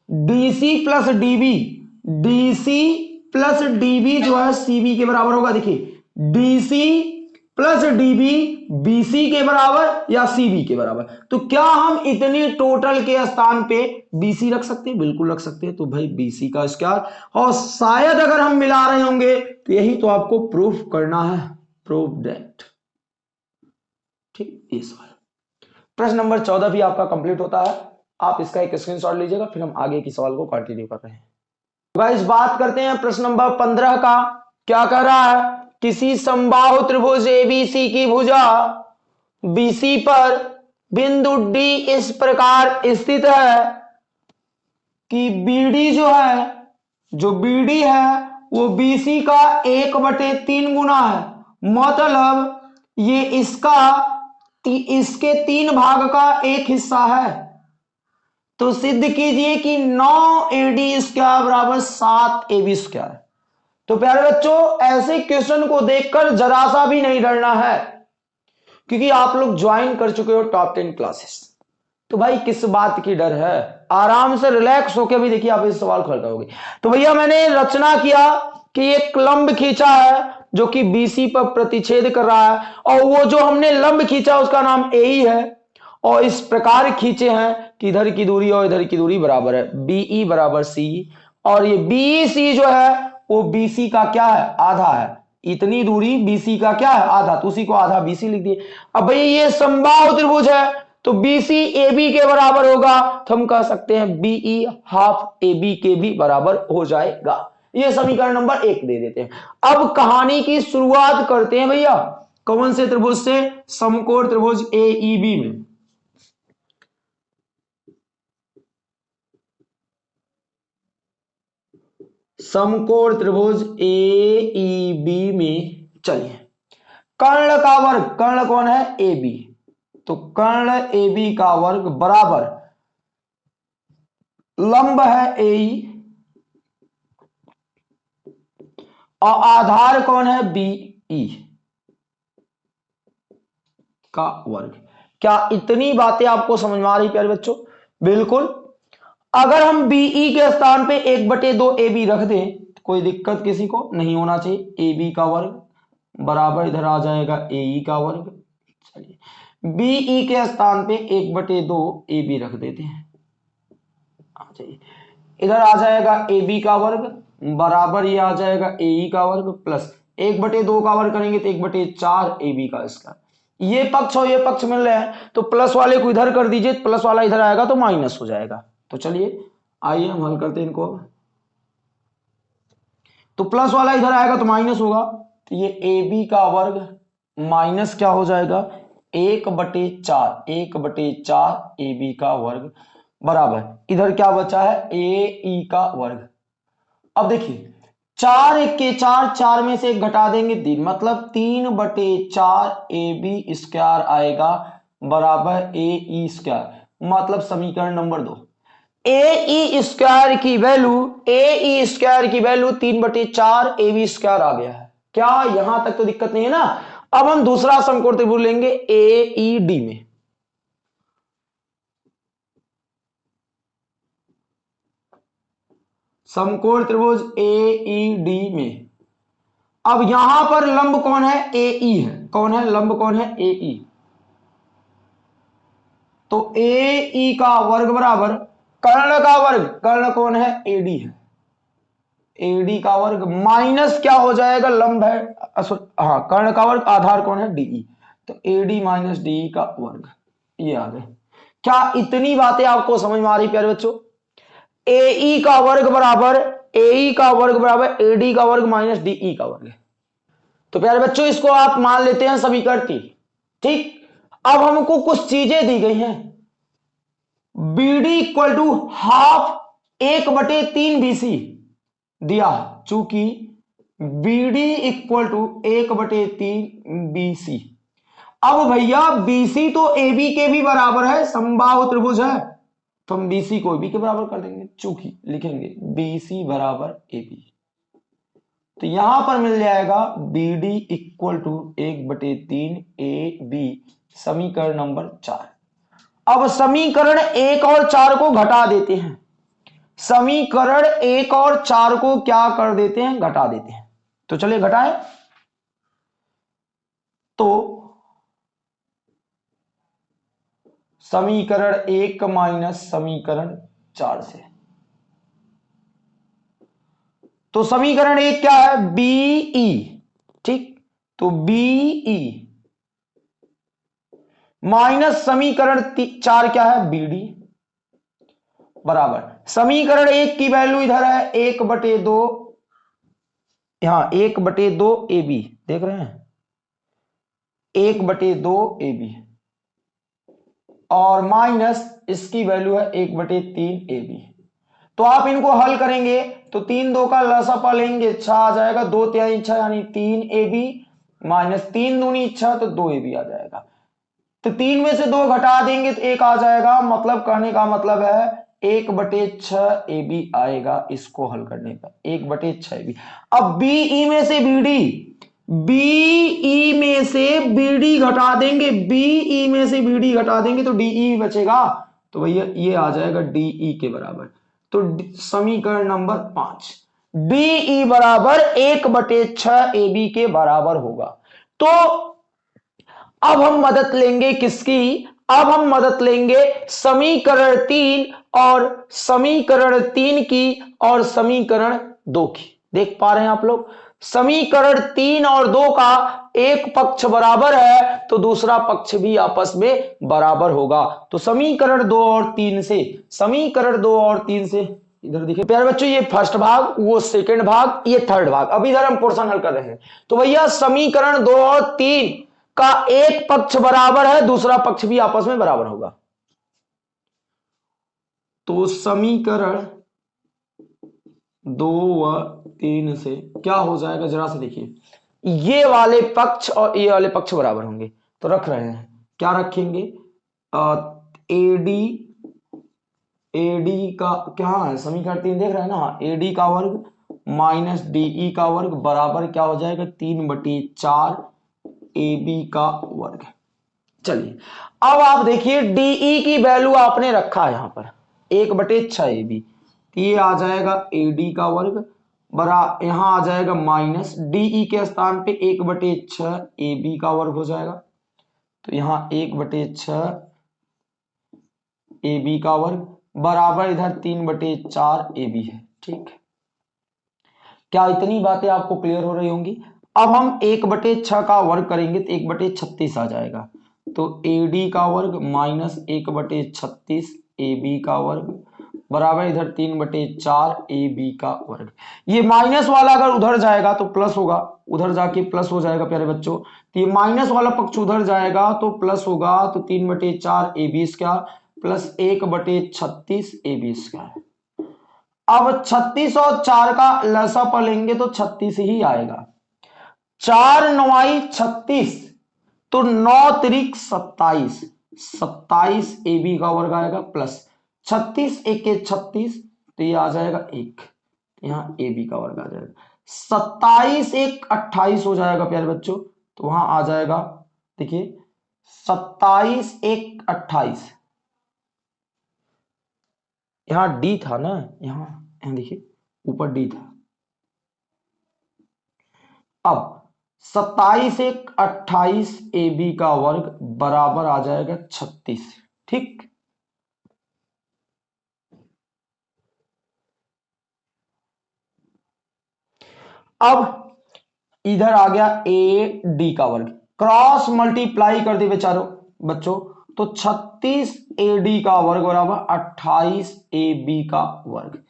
DC plus DB DC plus DB जो है सीबी के बराबर होगा, देखिए। डीसी प्लस डीबी बीसी के बराबर या सीबी के बराबर। तो क्या हम इतने टोटल के स्थान पे बीसी रख सकते हैं? बिल्कुल रख सकते हैं। तो भाई बीसी का स्क्वायर। और शायद अगर हम मिला रहे होंगे तो यही तो आपको प्रूफ करना है। Proof that. ठीक, ये सवाल। प्रश्न नंबर चौदह भी आपका कंप्लीट होता है। आप इसका एक स्क्रीनशॉट लीजिएगा, फिर हम आगे की सवाल को कंटिन्यू कर रहे हैं। गाइस बात करते हैं प्रश्न नंबर पंद्रह का। क्या कह रहा है? किसी संबाहु त्रिभुज एबीसी की भुजा। बीसी पर बिंदु डी इस प्रकार स्थित है कि बीडी जो है जो बीडी है वो बीसी का एक बटे तीन गुना है। मतलब ये इसका ती, इसके तीन भाग का एक हिस्सा है। तो सिद्ध कीजिए कि नौ एडी स्क्वायर बराबर सात ए बी स्क्वायर तो प्यारे बच्चों, ऐसे क्वेश्चन को देखकर जरा सा भी नहीं डरना है, क्योंकि आप लोग ज्वाइन कर चुके हो टॉप टेन क्लासेस तो भाई, किस बात की डर है? आराम से रिलैक्स होकर भी देखिए आप इस सवाल हल करोगे तो भैया, मैंने रचना किया कि एक लंब खींचा है, जो कि बीसी पर प्रतिच्छेद कर रहा है, और वो जो हमने लंब खींचा, उसका नाम ए ही और इस प्रकार खींचे हैं कि इधर की दूरी और इधर की दूरी बराबर है बीई बराबर सी और ये बीई सी जो है वो बीसी का क्या है? आधा है। इतनी दूरी बीसी का क्या है? आधा। तो उसी को आधा बीसी लिख दिए। अब भाई ये संभाव त्रिभुज है। तो बीसी ए बी के बराबर होगा। तो हम कह सकते हैं बीई हाफ़ ए बी के भी बराबर हो जाएगा। ये समीकरण नंबर एक दे देते हैं। अब कहानी की शुरुआत करते हैं भैया। कौन से त्रिभुज से? समकोण त्रिभुज ए ई बी में। समकोण त्रिभुज ए बी में चलिए। कर्ण का वर्ग, कर्ण कौन है? ए बी तो कर्ण ए बी का वर्ग बराबर लंब है ए और आधार कौन है? बी ई का वर्ग। क्या इतनी बातें आपको समझ में आ रही प्यारे बच्चों? बिल्कुल अगर हम बीई के स्थान पे एक बटे दो ए बी रख दें तो कोई दिक्कत किसी को नहीं होना चाहिए। ए बी का वर्ग बराबर इधर आ जाएगा ए ई का वर्ग। चलिए बीई के स्थान पे एक बटे दो ए बी रख देते हैं। इधर आ जाएगा ए बी का वर्ग, बराबर ये आ जाएगा ए ई का वर्ग प्लस एक बटे दो का वर्ग करेंगे तो एक बटे चार ए बी का इसका। ये पक्ष और ये पक्ष मिल रहे हैं तो प्लस वाले को इधर कर दीजिए प्लस वाला इधर आएगा तो माइनस हो जाएगा। तो चलिए, आइए हम हल करते हैं इनको। तो प्लस वाला इधर आएगा तो माइनस होगा। तो ये ए बी का वर्ग माइनस क्या हो जाएगा? एक बटे चार, एक बटे चार ए बी का वर्ग बराबर। इधर क्या बचा है? ए ई का वर्ग। अब देखिए, चार एक के चार चार में से एक घटा देंगे तीन। मतलब तीन बटे चार ए बी स्क्वायर आएगा बराबर ए ई स्क्वायर मतलब समीकरण नंबर दो। ए स्क्वायर की वैल्यू, ए स्क्वायर की वैल्यू तीन बटे चार ए बी स्क्वायर आ गया है। क्या यहाँ तक तो दिक्कत नहीं है ना? अब हम दूसरा समकोण त्रिभुज लेंगे ए ई डी में। समकोण त्रिभुज ए ई डी में। अब यहाँ पर लंब कौन है? ए ई है। कौन है? लंब कौन है? ए ई। तो ए ई का वर्ग बराबर कर्ण का वर्ग। कर्ण कौन है? एडी है। एडी का वर्ग माइनस क्या हो जाएगा? लंब है। हाँ कर्ण का वर्ग, आधार कौन है? डीई तो एडी माइनस डीई का वर्ग। ये आ गए। क्या इतनी बातें आपको समझ में आ रही, प्यारे बच्चों? ए का वर्ग बराबर ए का वर्ग बराबर एडी का वर्ग माइनस डीई का वर्ग तो प्यारे बच्चों, इसको आप मान लेते हैं सभी करती ठीक? अब हमको कुछ चीज़ें दी गई हैं। बीडी इक्वल टू हाफ़ एक बटे तीन बीसी दिया, चूँकि बीडी इक्वल टू एक बटे तीन बीसी अब भैया बीसी तो ए बी के भी बराबर है, संभाव त्रिभुज है तो हम बीसी को बी के बराबर कर देंगे, चूँकि लिखेंगे बीसी बराबर ए बी तो यहाँ पर मिल जाएगा बी डी इक्वल टू एक बटे तीन ए बी समीकरण नंबर चार। अब समीकरण एक और चार को घटा देते हैं। समीकरण एक और चार को क्या कर देते हैं? घटा देते हैं। तो चलिए घटाएँ। तो समीकरण एक माइनस समीकरण चार से। तो समीकरण एक क्या है? बीई ठीक? तो बीई माइनस समीकरण चार क्या है? बी डी बराबर। समीकरण एक की वैल्यू इधर है, एक बटे दो, यहाँ एक बटे दो ए बी देख रहे हैं? एक बटे दो ए बी और माइनस इसकी वैल्यू है एक बटे तीन ए बी तो आप इनको हल करेंगे तो तीन दो का लसपा लेंगे इच्छा आ जाएगा, दो त्याई इच्छा यानी तीन ए बी माइनस तीन दूनी इच्छा तो दो ए बी आ जाएगा। तो तीन में से दो घटा देंगे तो एक आ जाएगा। मतलब कहने का मतलब है, एक बटे छ ए बी आएगा इसको हल करने पर। एक बटे छ बी अब बी ई में से बी डी बीई e में से बीडी घटा देंगे। बीई e में से बीडी घटा देंगे तो डीई e बचेगा। तो भैया, ये आ जाएगा डीई के बराबर। तो समीकरण नंबर पाँच। डीई बराबर एक बटे छ ए बी के बराबर होगा। तो अब हम मदद लेंगे किसकी? अब हम मदद लेंगे समीकरण तीन और समीकरण तीन की और समीकरण दो की। देख पा रहे हैं आप लोग? समीकरण तीन और दो का एक पक्ष बराबर है तो दूसरा पक्ष भी आपस में बराबर होगा। तो समीकरण दो और तीन से, समीकरण दो और तीन से, इधर देखिए, प्यारे बच्चों, ये फ़र्स्ट भाग, वो सेकंड भाग, ये थर्ड भाग। अभी इधर हम पोर्शन हल कर रहे हैं। तो भैया, समीकरण दो और तीन का एक पक्ष बराबर है, दूसरा पक्ष भी आपस में बराबर होगा। तो समीकरण दो व तीन से क्या हो जाएगा? जरा से देखिए। ये वाले पक्ष और ये वाले पक्ष बराबर होंगे। तो रख रहे हैं। क्या रखेंगे? एडी एडी का क्या है? समीकरण तीन देख रहे हैं ना? एडी का वर्ग माइनस डीई का वर्ग बराबर क्या हो जाएगा? तीन बटी चार ए बी का वर्ग चलिए, अब आप देखिए डीई की वैल्यू आपने रखा है यहाँ पर। एक बटे छ ए बी ये आ जाएगा ए डी का वर्ग, बरा यहाँ आ जाएगा माइनस डीई के स्थान पे एक बटे छ ए बी का वर्ग हो जाएगा। तो यहाँ एक बटे छ ए बी का वर्ग, बराबर इधर तीन बटे चार ए बी है। ठीक क्या इतनी बातें आपको क्लियर हो रही होंगी? अब हम एक बटे छ का वर्ग करेंगे तो एक बटे छत्तीस आ जाएगा। तो ए डी का वर्ग माइनस एक बटे छत्तीस ए बी का वर्ग बराबर इधर तीन बटे चार ए बी का वर्ग। ये माइनस वाला अगर उधर जाएगा तो प्लस होगा। उधर जाके प्लस हो जाएगा प्यारे बच्चों। तो ये माइनस वाला पक्ष उधर जाएगा तो प्लस होगा तो तीन बटे चार ए बी का प्लस एक बटे छत्तीस ए बी का अब छत्तीस और चार का लसा पर लेंगे तो छत्तीस ही आएगा। चार नवाई छत्तीस तो नौ त्रिक सत्ताईस। सत्ताईस ए बी का वर्ग आएगा प्लस छत्तीस एक छत्तीस तो ये आ जाएगा एक। यहाँ ए बी का वर्ग आ जाएगा। सत्ताईस एक अट्ठाईस हो जाएगा, प्यारे बच्चों। तो वहाँ आ जाएगा, देखिए, सत्ताईस एक अट्ठाईस। यहाँ डी था ना, यहाँ यहाँ देखिए, ऊपर डी था। अब सत्ताईस एक, अट्ठाईस ए बी का वर्ग बराबर आ जाएगा छत्तीस। ठीक? अब इधर आ गया ए डी का वर्ग। क्रॉस मल्टीप्लाई कर दे बेचारो, बच्चों। तो 36 ए डी का वर्ग बराबर 28 ए बी का वर्ग।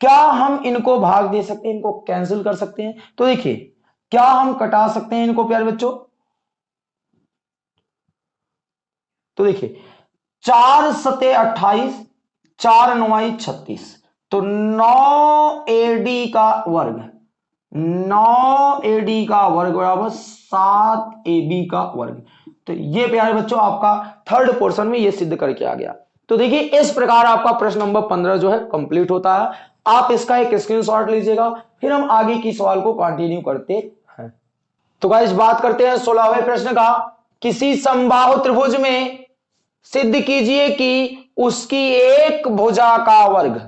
क्या हम इनको भाग दे सकते हैं, इनको कैंसिल कर सकते हैं? तो देखिए क्या हम कटा सकते हैं इनको, प्यारे बच्चों? तो देखिए, चार सते अट्ठाईस, चार नवाई छत्तीस तो नौ एडी का वर्ग नौ ए डी का वर्ग बराबर सात ए बी का वर्ग तो ये, प्यारे बच्चों, आपका थर्ड पोर्शन में ये सिद्ध करके आ गया। तो देखिए, इस प्रकार आपका प्रश्न नंबर पंद्रह जो है कंप्लीट होता है। आप इसका एक स्क्रीनशॉट लीजिएगा, फिर हम आगे की सवाल को कंटिन्यू करते तो गाइस बात करते हैं सोलहवें प्रश्न का। किसी संबाहु त्रिभुज में सिद्ध कीजिए कि उसकी एक भुजा का वर्ग,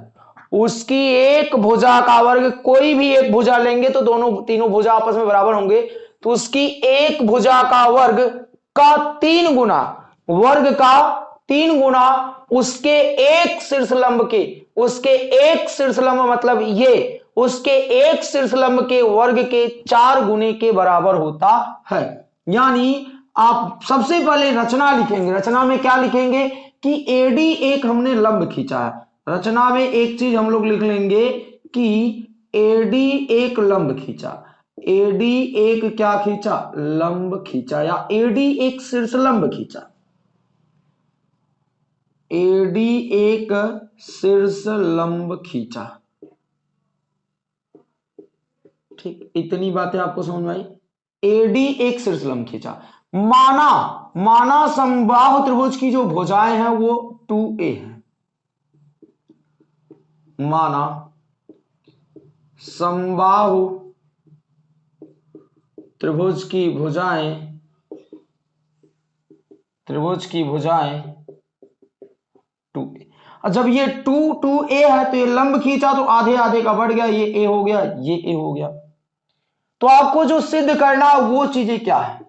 उसकी एक भुजा का वर्ग, कोई भी एक भुजा लेंगे तो दोनों, तीनों भुजा आपस में बराबर होंगे। तो उसकी एक भुजा का वर्ग का तीन गुना, वर्ग का तीन गुना उसके एक शीर्षलंब के, उसके एक शीर्षलंब मतलब ये उसके एक शीर्षलंब के वर्ग के चार गुने के बराबर होता है। यानी आप सबसे पहले रचना लिखेंगे। रचना में क्या लिखेंगे? कि एडी एक हमने लंब खींचा है। रचना में एक चीज़ हम लोग लिख लेंगे कि एडी एक लंब खींचा। एडी एक क्या खींचा? लंब खींचा या एडी एक शीर्ष लंब खींचा एडी एक शीर्ष लंब खींचा। ठीक, इतनी बातें आपको समझ में आई? एडी एक लंब खींचा। माना माना संबाहु त्रिभुज की जो भुजाएँ हैं वो टू ए है। माना संबाहु त्रिभुज की भुजाएँ, त्रिभुज की भुजाएँ टू और जब ये टू टू ए है तो ये लंब खींचा तो आधे आधे का बढ़ गया, ये ए हो गया, ये ए हो गया। तो आपको जो सिद्ध करना वो चीज़ें क्या है?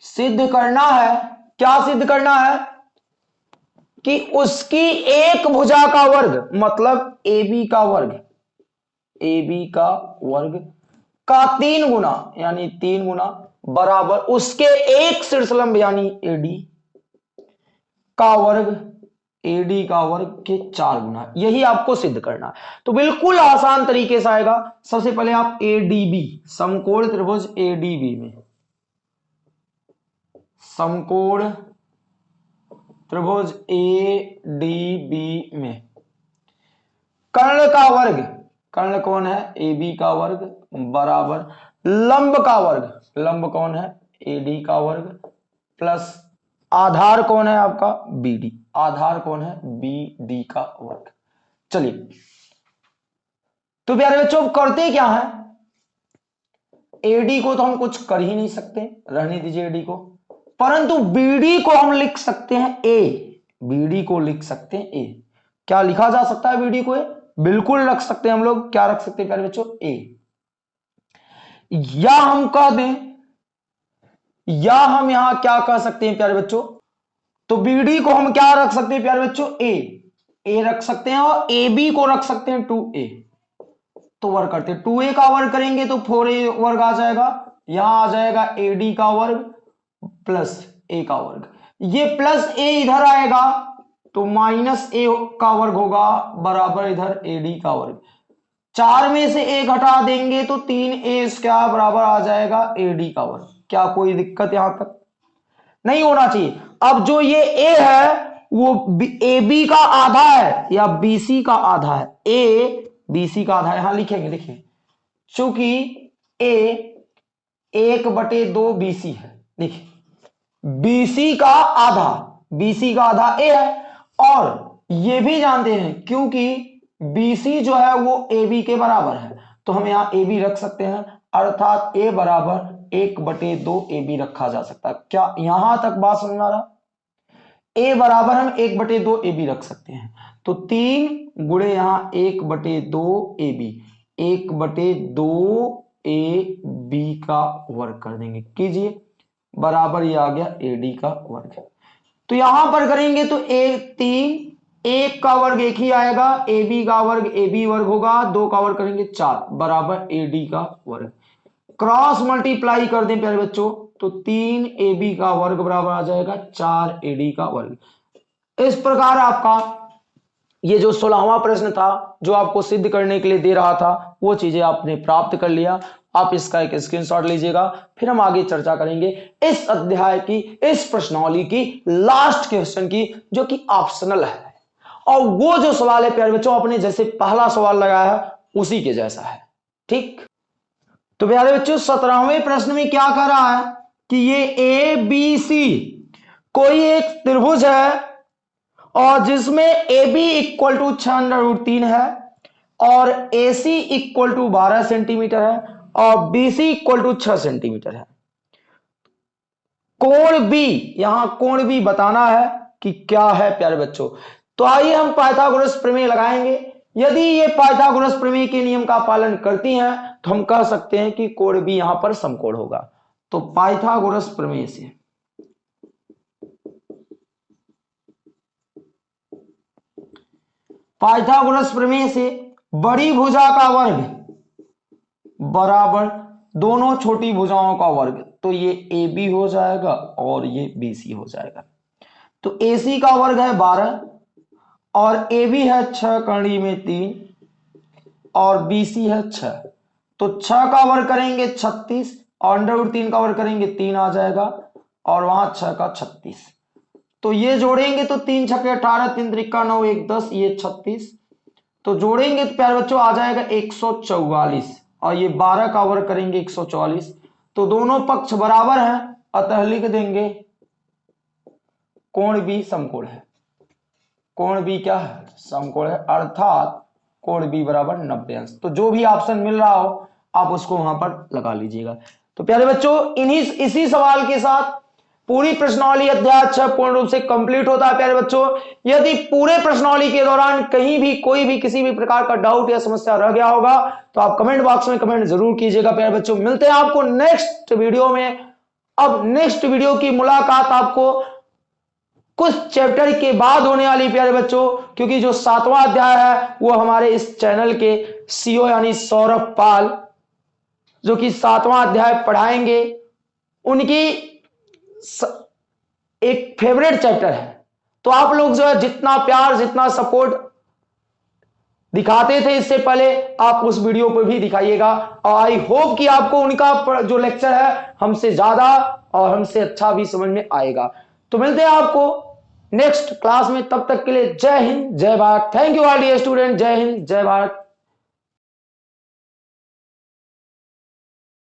सिद्ध करना है, क्या सिद्ध करना है? कि उसकी एक भुजा का वर्ग मतलब ए बी का वर्ग ए बी का वर्ग का तीन गुना, यानी तीन गुना बराबर उसके एक शीर्षलंब यानी एडी का वर्ग एडी का वर्ग के चार गुना, यही आपको सिद्ध करना है। तो बिल्कुल आसान तरीके से आएगा। सबसे पहले आप एडीबी समकोण त्रिभुज एडीबी में। समकोण त्रिभुज ए डी बी में। कर्ण का वर्ग, कर्ण कौन है? ए बी का वर्ग बराबर। लंब का वर्ग, लंब कौन है? ए डी का वर्ग, प्लस आधार कौन है आपका? बी डी आधार कौन है? बी डी का वर्ग। चलिए। तो प्यारे बच्चों करते क्या है? एडी को तो हम कुछ कर ही नहीं सकते। रहने दीजिए एडी को। परंतु बीडी को हम लिख सकते हैं ए बीडी को लिख सकते हैं ए क्या लिखा जा सकता है बीडी को ए बिल्कुल रख सकते हैं हम लोग। क्या रख सकते हैं प्यारे बच्चों? ए या हम कह दें, या हम यहाँ क्या कह सकते हैं प्यारे बच्चों? तो बीडी को हम क्या रख सकते हैं प्यारे बच्चों? ए ए रख सकते हैं और ए बी को रख सकते हैं टू ए तो वर्ग करते हैं। टू ए का वर्ग करेंगे तो फोर ए वर्ग आ जाएगा। यहाँ आ जाएगा ए डी का वर्ग प्लस ए का वर्ग। ये प्लस ए इधर आएगा तो माइनस ए का वर्ग होगा, बराबर इधर ए डी का वर्ग। चार में से एक हटा देंगे तो तीन ए क्या बराबर आ जाएगा ए डी का वर्ग। क्या कोई दिक्कत यहाँ तक? नहीं होना चाहिए। अब जो ये ए है, वो ए बी का आधा है या बीसी का आधा है? ए बी सी का आधा है। यहाँ लिखेंगे देखिए चूँकि ए एक बटे दो बीसी है। देखिए बी सी का आधा बीसी का आधा ए है। और ये भी जानते हैं, क्योंकि बीसी जो है, वो ए बी के बराबर है। तो हम यहाँ ए बी रख सकते हैं, अर्थात ए बराबर एक बटे दो ए बी रखा जा सकता है। क्या यहाँ तक बात समझ आ रहा? ए बराबर हम एक बटे दो ए बी रख सकते हैं। तो तीन गुड़े यहाँ एक बटे दो ए बी एक बटे दो ए बी का वर्ग कर देंगे। कीजिए। बराबर ये आ गया ए डी का वर्ग। तो यहाँ पर करेंगे तो एक तीन, एक का वर्ग एक ही आएगा ए बी का वर्ग ए बी वर्ग होगा, दो का वर्ग करेंगे चार। बराबर ए डी का वर्ग। क्रॉस मल्टीप्लाई कर दें प्यारे बच्चों तो तीन ए बी का वर्ग बराबर आ जाएगा, चार ए डी का वर्ग। इस प्रकार आपका ये जो सोलहवा प्रश्न था, जो आपको सिद्ध करने के लिए दे रहा था, वो चीज़ें आपने प्राप्त कर लिया। आप इसका एक स्क्रीनशॉट लीजिएगा, फिर हम आगे चर्चा करेंगे इस अध्याय की, इस प्रश्नावली की लास्ट क्वेश्चन की, जो कि ऑप्शनल है। और वो जो सवाल है, प्यारे बच्चों अपने जैसे पहला सवाल लगाया है, उसी के जैसा है। ठीक? तो प्यारे बच्चों, सत्रहवें प्रश्न में क्या कर रहा है कि ये ए बी सी कोई एक त्रिभुज है और जिसमें ए बी इक्वल टू छह अंडर रूट तीन है और ए सी इक्वल टू बारह सेंटीमीटर है और बीसी इक्वल टू छह सेंटीमीटर है। कोण बी यहाँ कोण बी बताना है कि क्या है प्यारे बच्चों। तो आइए हम पाइथागोरस प्रमेय लगाएँगे। यदि ये पाइथागोरस प्रमेय के नियम का पालन करती हैं तो हम कह सकते हैं कि कोण भी यहाँ पर समकोण होगा। तो पाइथागोरस प्रमेय से। पाइथागोरस प्रमेय से बड़ी भुजा का वर्ग बराबर दोनों छोटी भुजाओं का वर्ग। तो ये ए बी हो जाएगा और ये बी सी हो जाएगा। तो ए सी का वर्ग है बारह और ए बी है छह कड़ी में तीन और बी सी है छ तो छ का वर्ग करेंगे छत्तीस और अंडर तीन का वर्ग करेंगे तीन आ जाएगा, और वहाँ छ का छत्तीस। तो ये जोड़ेंगे तो तीन छके अठारह, तीन त्रिका नौ, एक दस, ये छत्तीस। तो जोड़ेंगे तो प्यारे बच्चों आ जाएगा एक सौ चौवालीस, और ये बारह का वर्ग करेंगे एक सौ चौवालीस। तो दोनों पक्ष बराबर हैं, अतः लिख देंगे, कोण भी समकोण है। कोण भी क्या है? समकोण है, अर्थात कोण भी बराबर नब्बे अंश। तो जो भी ऑप्शन मिल रहा हो आप उसको वहाँ पर लगा लीजिएगा। तो प्यारे बच्चों, इन्हीं, इसी सवाल के साथ पूरी प्रश्नावली अध्याय छह पूर्ण रूप से कंप्लीट होता है, प्यारे बच्चों। यदि पूरे प्रश्नावली के दौरान कहीं भी, कोई भी किसी भी प्रकार का डाउट या समस्या रह गया होगा तो आप कमेंट बॉक्स में कमेंट ज़रूर कीजिएगा, प्यारे बच्चों। मिलते हैं आपको नेक्स्ट वीडियो में। अब नेक्स्ट वीडियो की मुलाकात आपको कुछ चैप्टर के बाद होने वाली, प्यारे बच्चों, क्योंकि जो सातवां अध्याय है, वो हमारे इस चैनल के सीओ यानी सौरभ पाल जो कि सातवां अध्याय पढ़ाएँगे, उनकी एक फेवरेट चैप्टर है। तो आप लोग जो है, जितना प्यार, जितना सपोर्ट दिखाते थे इससे पहले, आप उस वीडियो पर भी दिखाइएगा। और आई होप कि आपको उनका जो लेक्चर है, हमसे ज़्यादा और हमसे अच्छा भी समझ में आएगा। तो मिलते हैं आपको नेक्स्ट क्लास में। तब तक के लिए जय हिंद, जय Bharat. Thank you R D student जय हिंद, जय भारत।